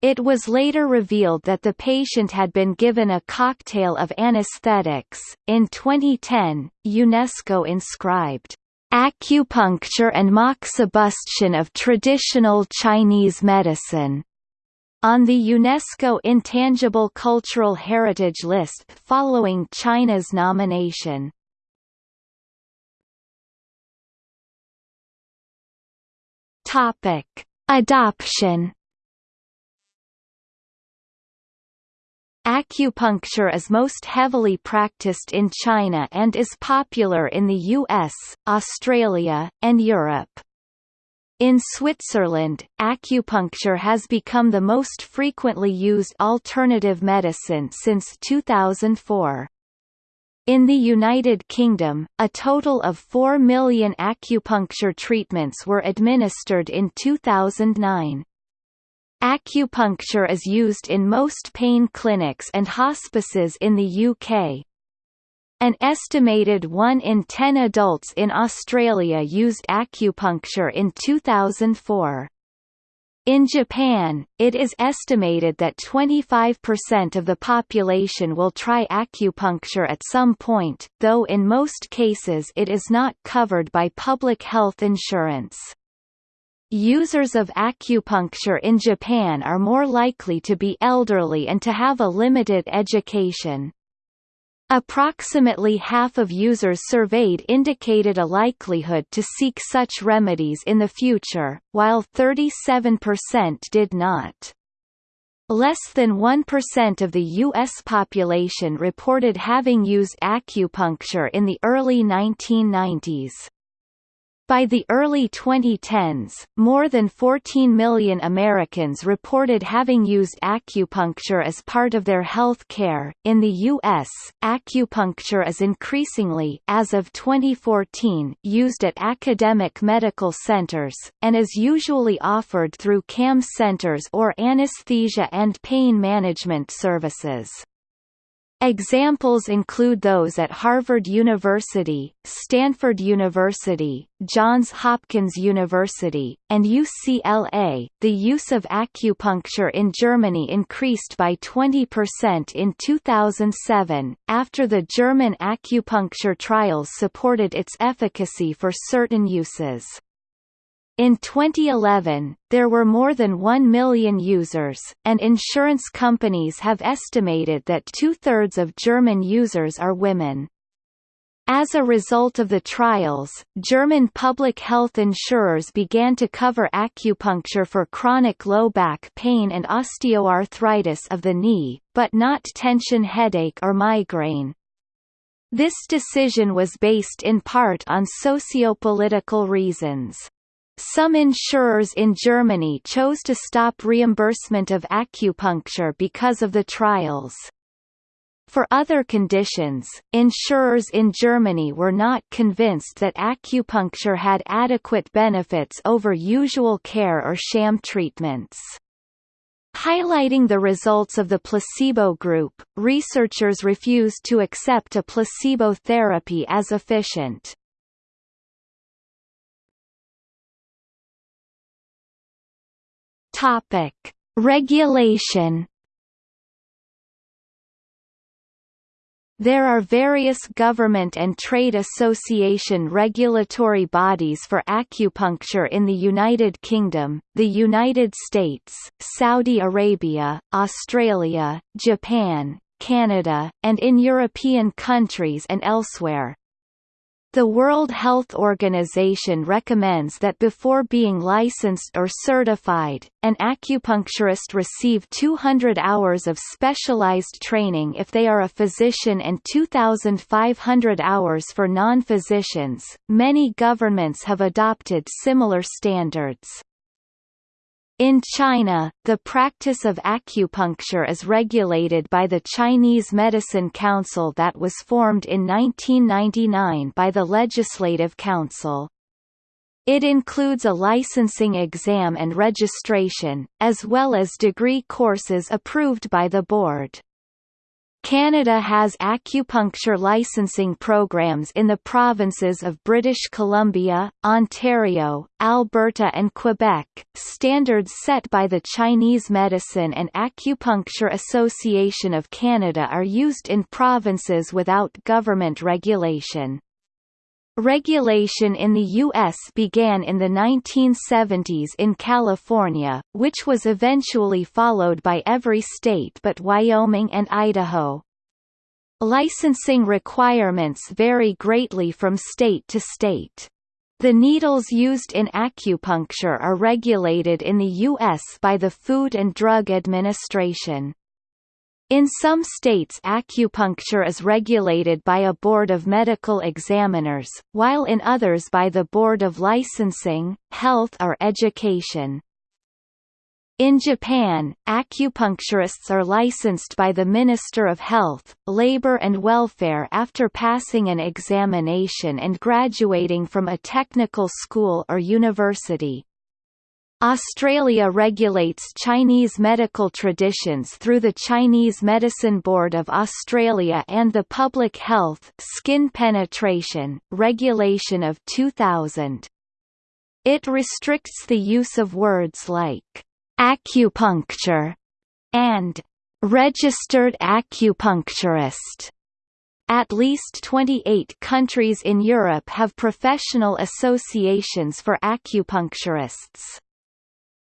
It was later revealed that the patient had been given a cocktail of anesthetics. In 2010, UNESCO inscribed acupuncture and moxibustion of traditional Chinese medicine on the UNESCO Intangible Cultural Heritage List following China's nomination. Adoption Acupuncture is most heavily practiced in China and is popular in the US, Australia, and Europe. In Switzerland, acupuncture has become the most frequently used alternative medicine since 2004. In the United Kingdom, a total of 4 million acupuncture treatments were administered in 2009. Acupuncture is used in most pain clinics and hospices in the UK. An estimated 1 in 10 adults in Australia used acupuncture in 2004. In Japan, it is estimated that 25% of the population will try acupuncture at some point, though in most cases it is not covered by public health insurance. Users of acupuncture in Japan are more likely to be elderly and to have a limited education. Approximately half of users surveyed indicated a likelihood to seek such remedies in the future, while 37% did not. Less than 1% of the U.S. population reported having used acupuncture in the early 1990s. By the early 2010s, more than 14 million Americans reported having used acupuncture as part of their health care. In the U.S., acupuncture is increasingly, as of 2014, used at academic medical centers, and is usually offered through CAM centers or anesthesia and pain management services. Examples include those at Harvard University, Stanford University, Johns Hopkins University, and UCLA. The use of acupuncture in Germany increased by 20% in 2007, after the German acupuncture trials supported its efficacy for certain uses. In 2011, there were more than 1 million users, and insurance companies have estimated that two-thirds of German users are women. As a result of the trials, German public health insurers began to cover acupuncture for chronic low back pain and osteoarthritis of the knee, but not tension headache or migraine. This decision was based in part on sociopolitical reasons. Some insurers in Germany chose to stop reimbursement of acupuncture because of the trials. For other conditions, insurers in Germany were not convinced that acupuncture had adequate benefits over usual care or sham treatments. Highlighting the results of the placebo group, researchers refused to accept a placebo therapy as efficient. Topic: Regulation. There are various government and trade association regulatory bodies for acupuncture in the United Kingdom, the United States, Saudi Arabia, Australia, Japan, Canada, and in European countries and elsewhere. The World Health Organization recommends that before being licensed or certified, an acupuncturist receive 200 hours of specialized training if they are a physician and 2,500 hours for non-physicians. Many governments have adopted similar standards. In China, the practice of acupuncture is regulated by the Chinese Medicine Council that was formed in 1999 by the Legislative Council. It includes a licensing exam and registration, as well as degree courses approved by the board. Canada has acupuncture licensing programs in the provinces of British Columbia, Ontario, Alberta and Quebec. Standards set by the Chinese Medicine and Acupuncture Association of Canada are used in provinces without government regulation. Regulation in the U.S. began in the 1970s in California, which was eventually followed by every state but Wyoming and Idaho. Licensing requirements vary greatly from state to state. The needles used in acupuncture are regulated in the U.S. by the Food and Drug Administration. In some states acupuncture is regulated by a board of medical examiners, while in others by the Board of Licensing, Health or Education. In Japan, acupuncturists are licensed by the Minister of Health, Labor and Welfare after passing an examination and graduating from a technical school or university. Australia regulates Chinese medical traditions through the Chinese Medicine Board of Australia and the Public Health Skin Penetration Regulation of 2000. It restricts the use of words like acupuncture and registered acupuncturist. At least 28 countries in Europe have professional associations for acupuncturists.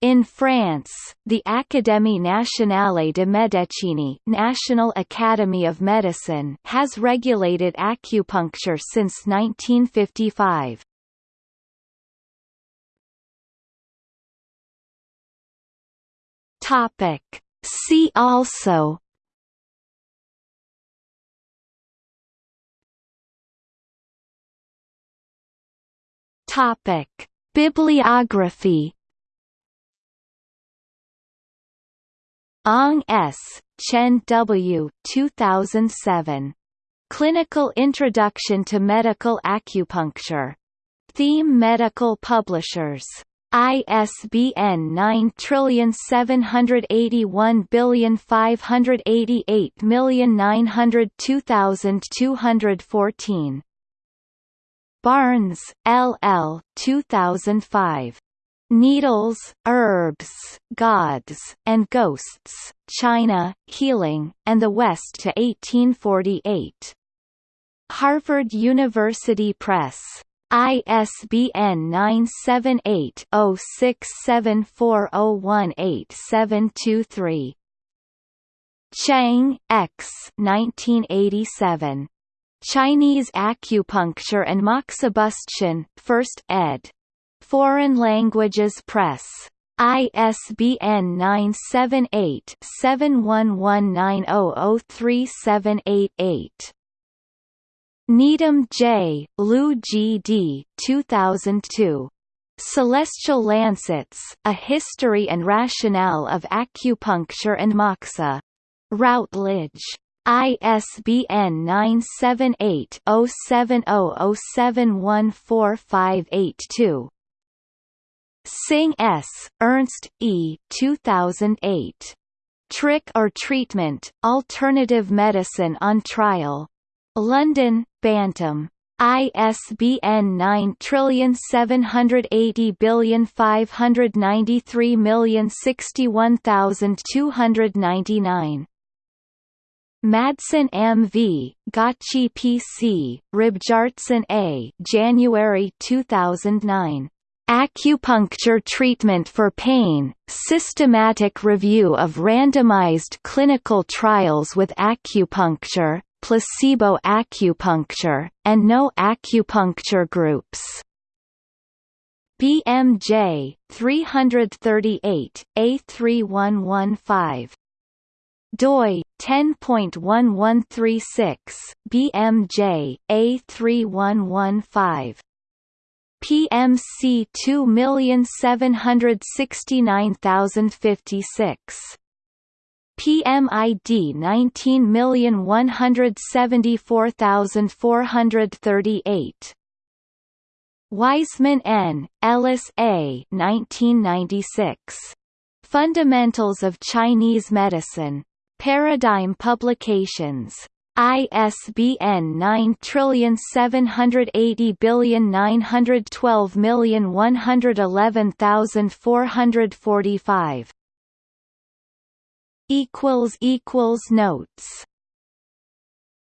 In France, the Académie nationale de médecine National Academy of Medicine has regulated acupuncture since 1955. Topic. See also Topic. Bibliography Ong S., Chen W. 2007. Clinical Introduction to Medical Acupuncture. Thieme Medical Publishers. ISBN 9781588902214. Barnes, L. L. 2005. Needles, Herbs, Gods, and Ghosts, China, Healing, and the West to 1848. Harvard University Press. ISBN 978-0674018723. Chang, X. 1987. Chinese Acupuncture and Moxibustion, 1st ed. Foreign Languages Press. ISBN 978-7119003788. Needham J., Lu G. D. 2002. Celestial Lancets, A History and Rationale of Acupuncture and Moxa. Routledge. ISBN 978 0700714582. Singh S., Ernst E. 2008. Trick or Treatment, Alternative Medicine on Trial. London, Bantam. ISBN 9780593061299. Madsen M. V., Gøtzsche P. C., Hróbjartsson A. January 2009. Acupuncture Treatment for Pain, Systematic Review of Randomized Clinical Trials with Acupuncture, Placebo Acupuncture, and No Acupuncture Groups. BMJ, 338, A3115. doi 10.1136 BMJ A3115 PMC 2769056. PMID 19174438. Wiseman N., Ellis A. 1996. Fundamentals of Chinese Medicine. Paradigm Publications. ISBN 9780912111445 equals equals notes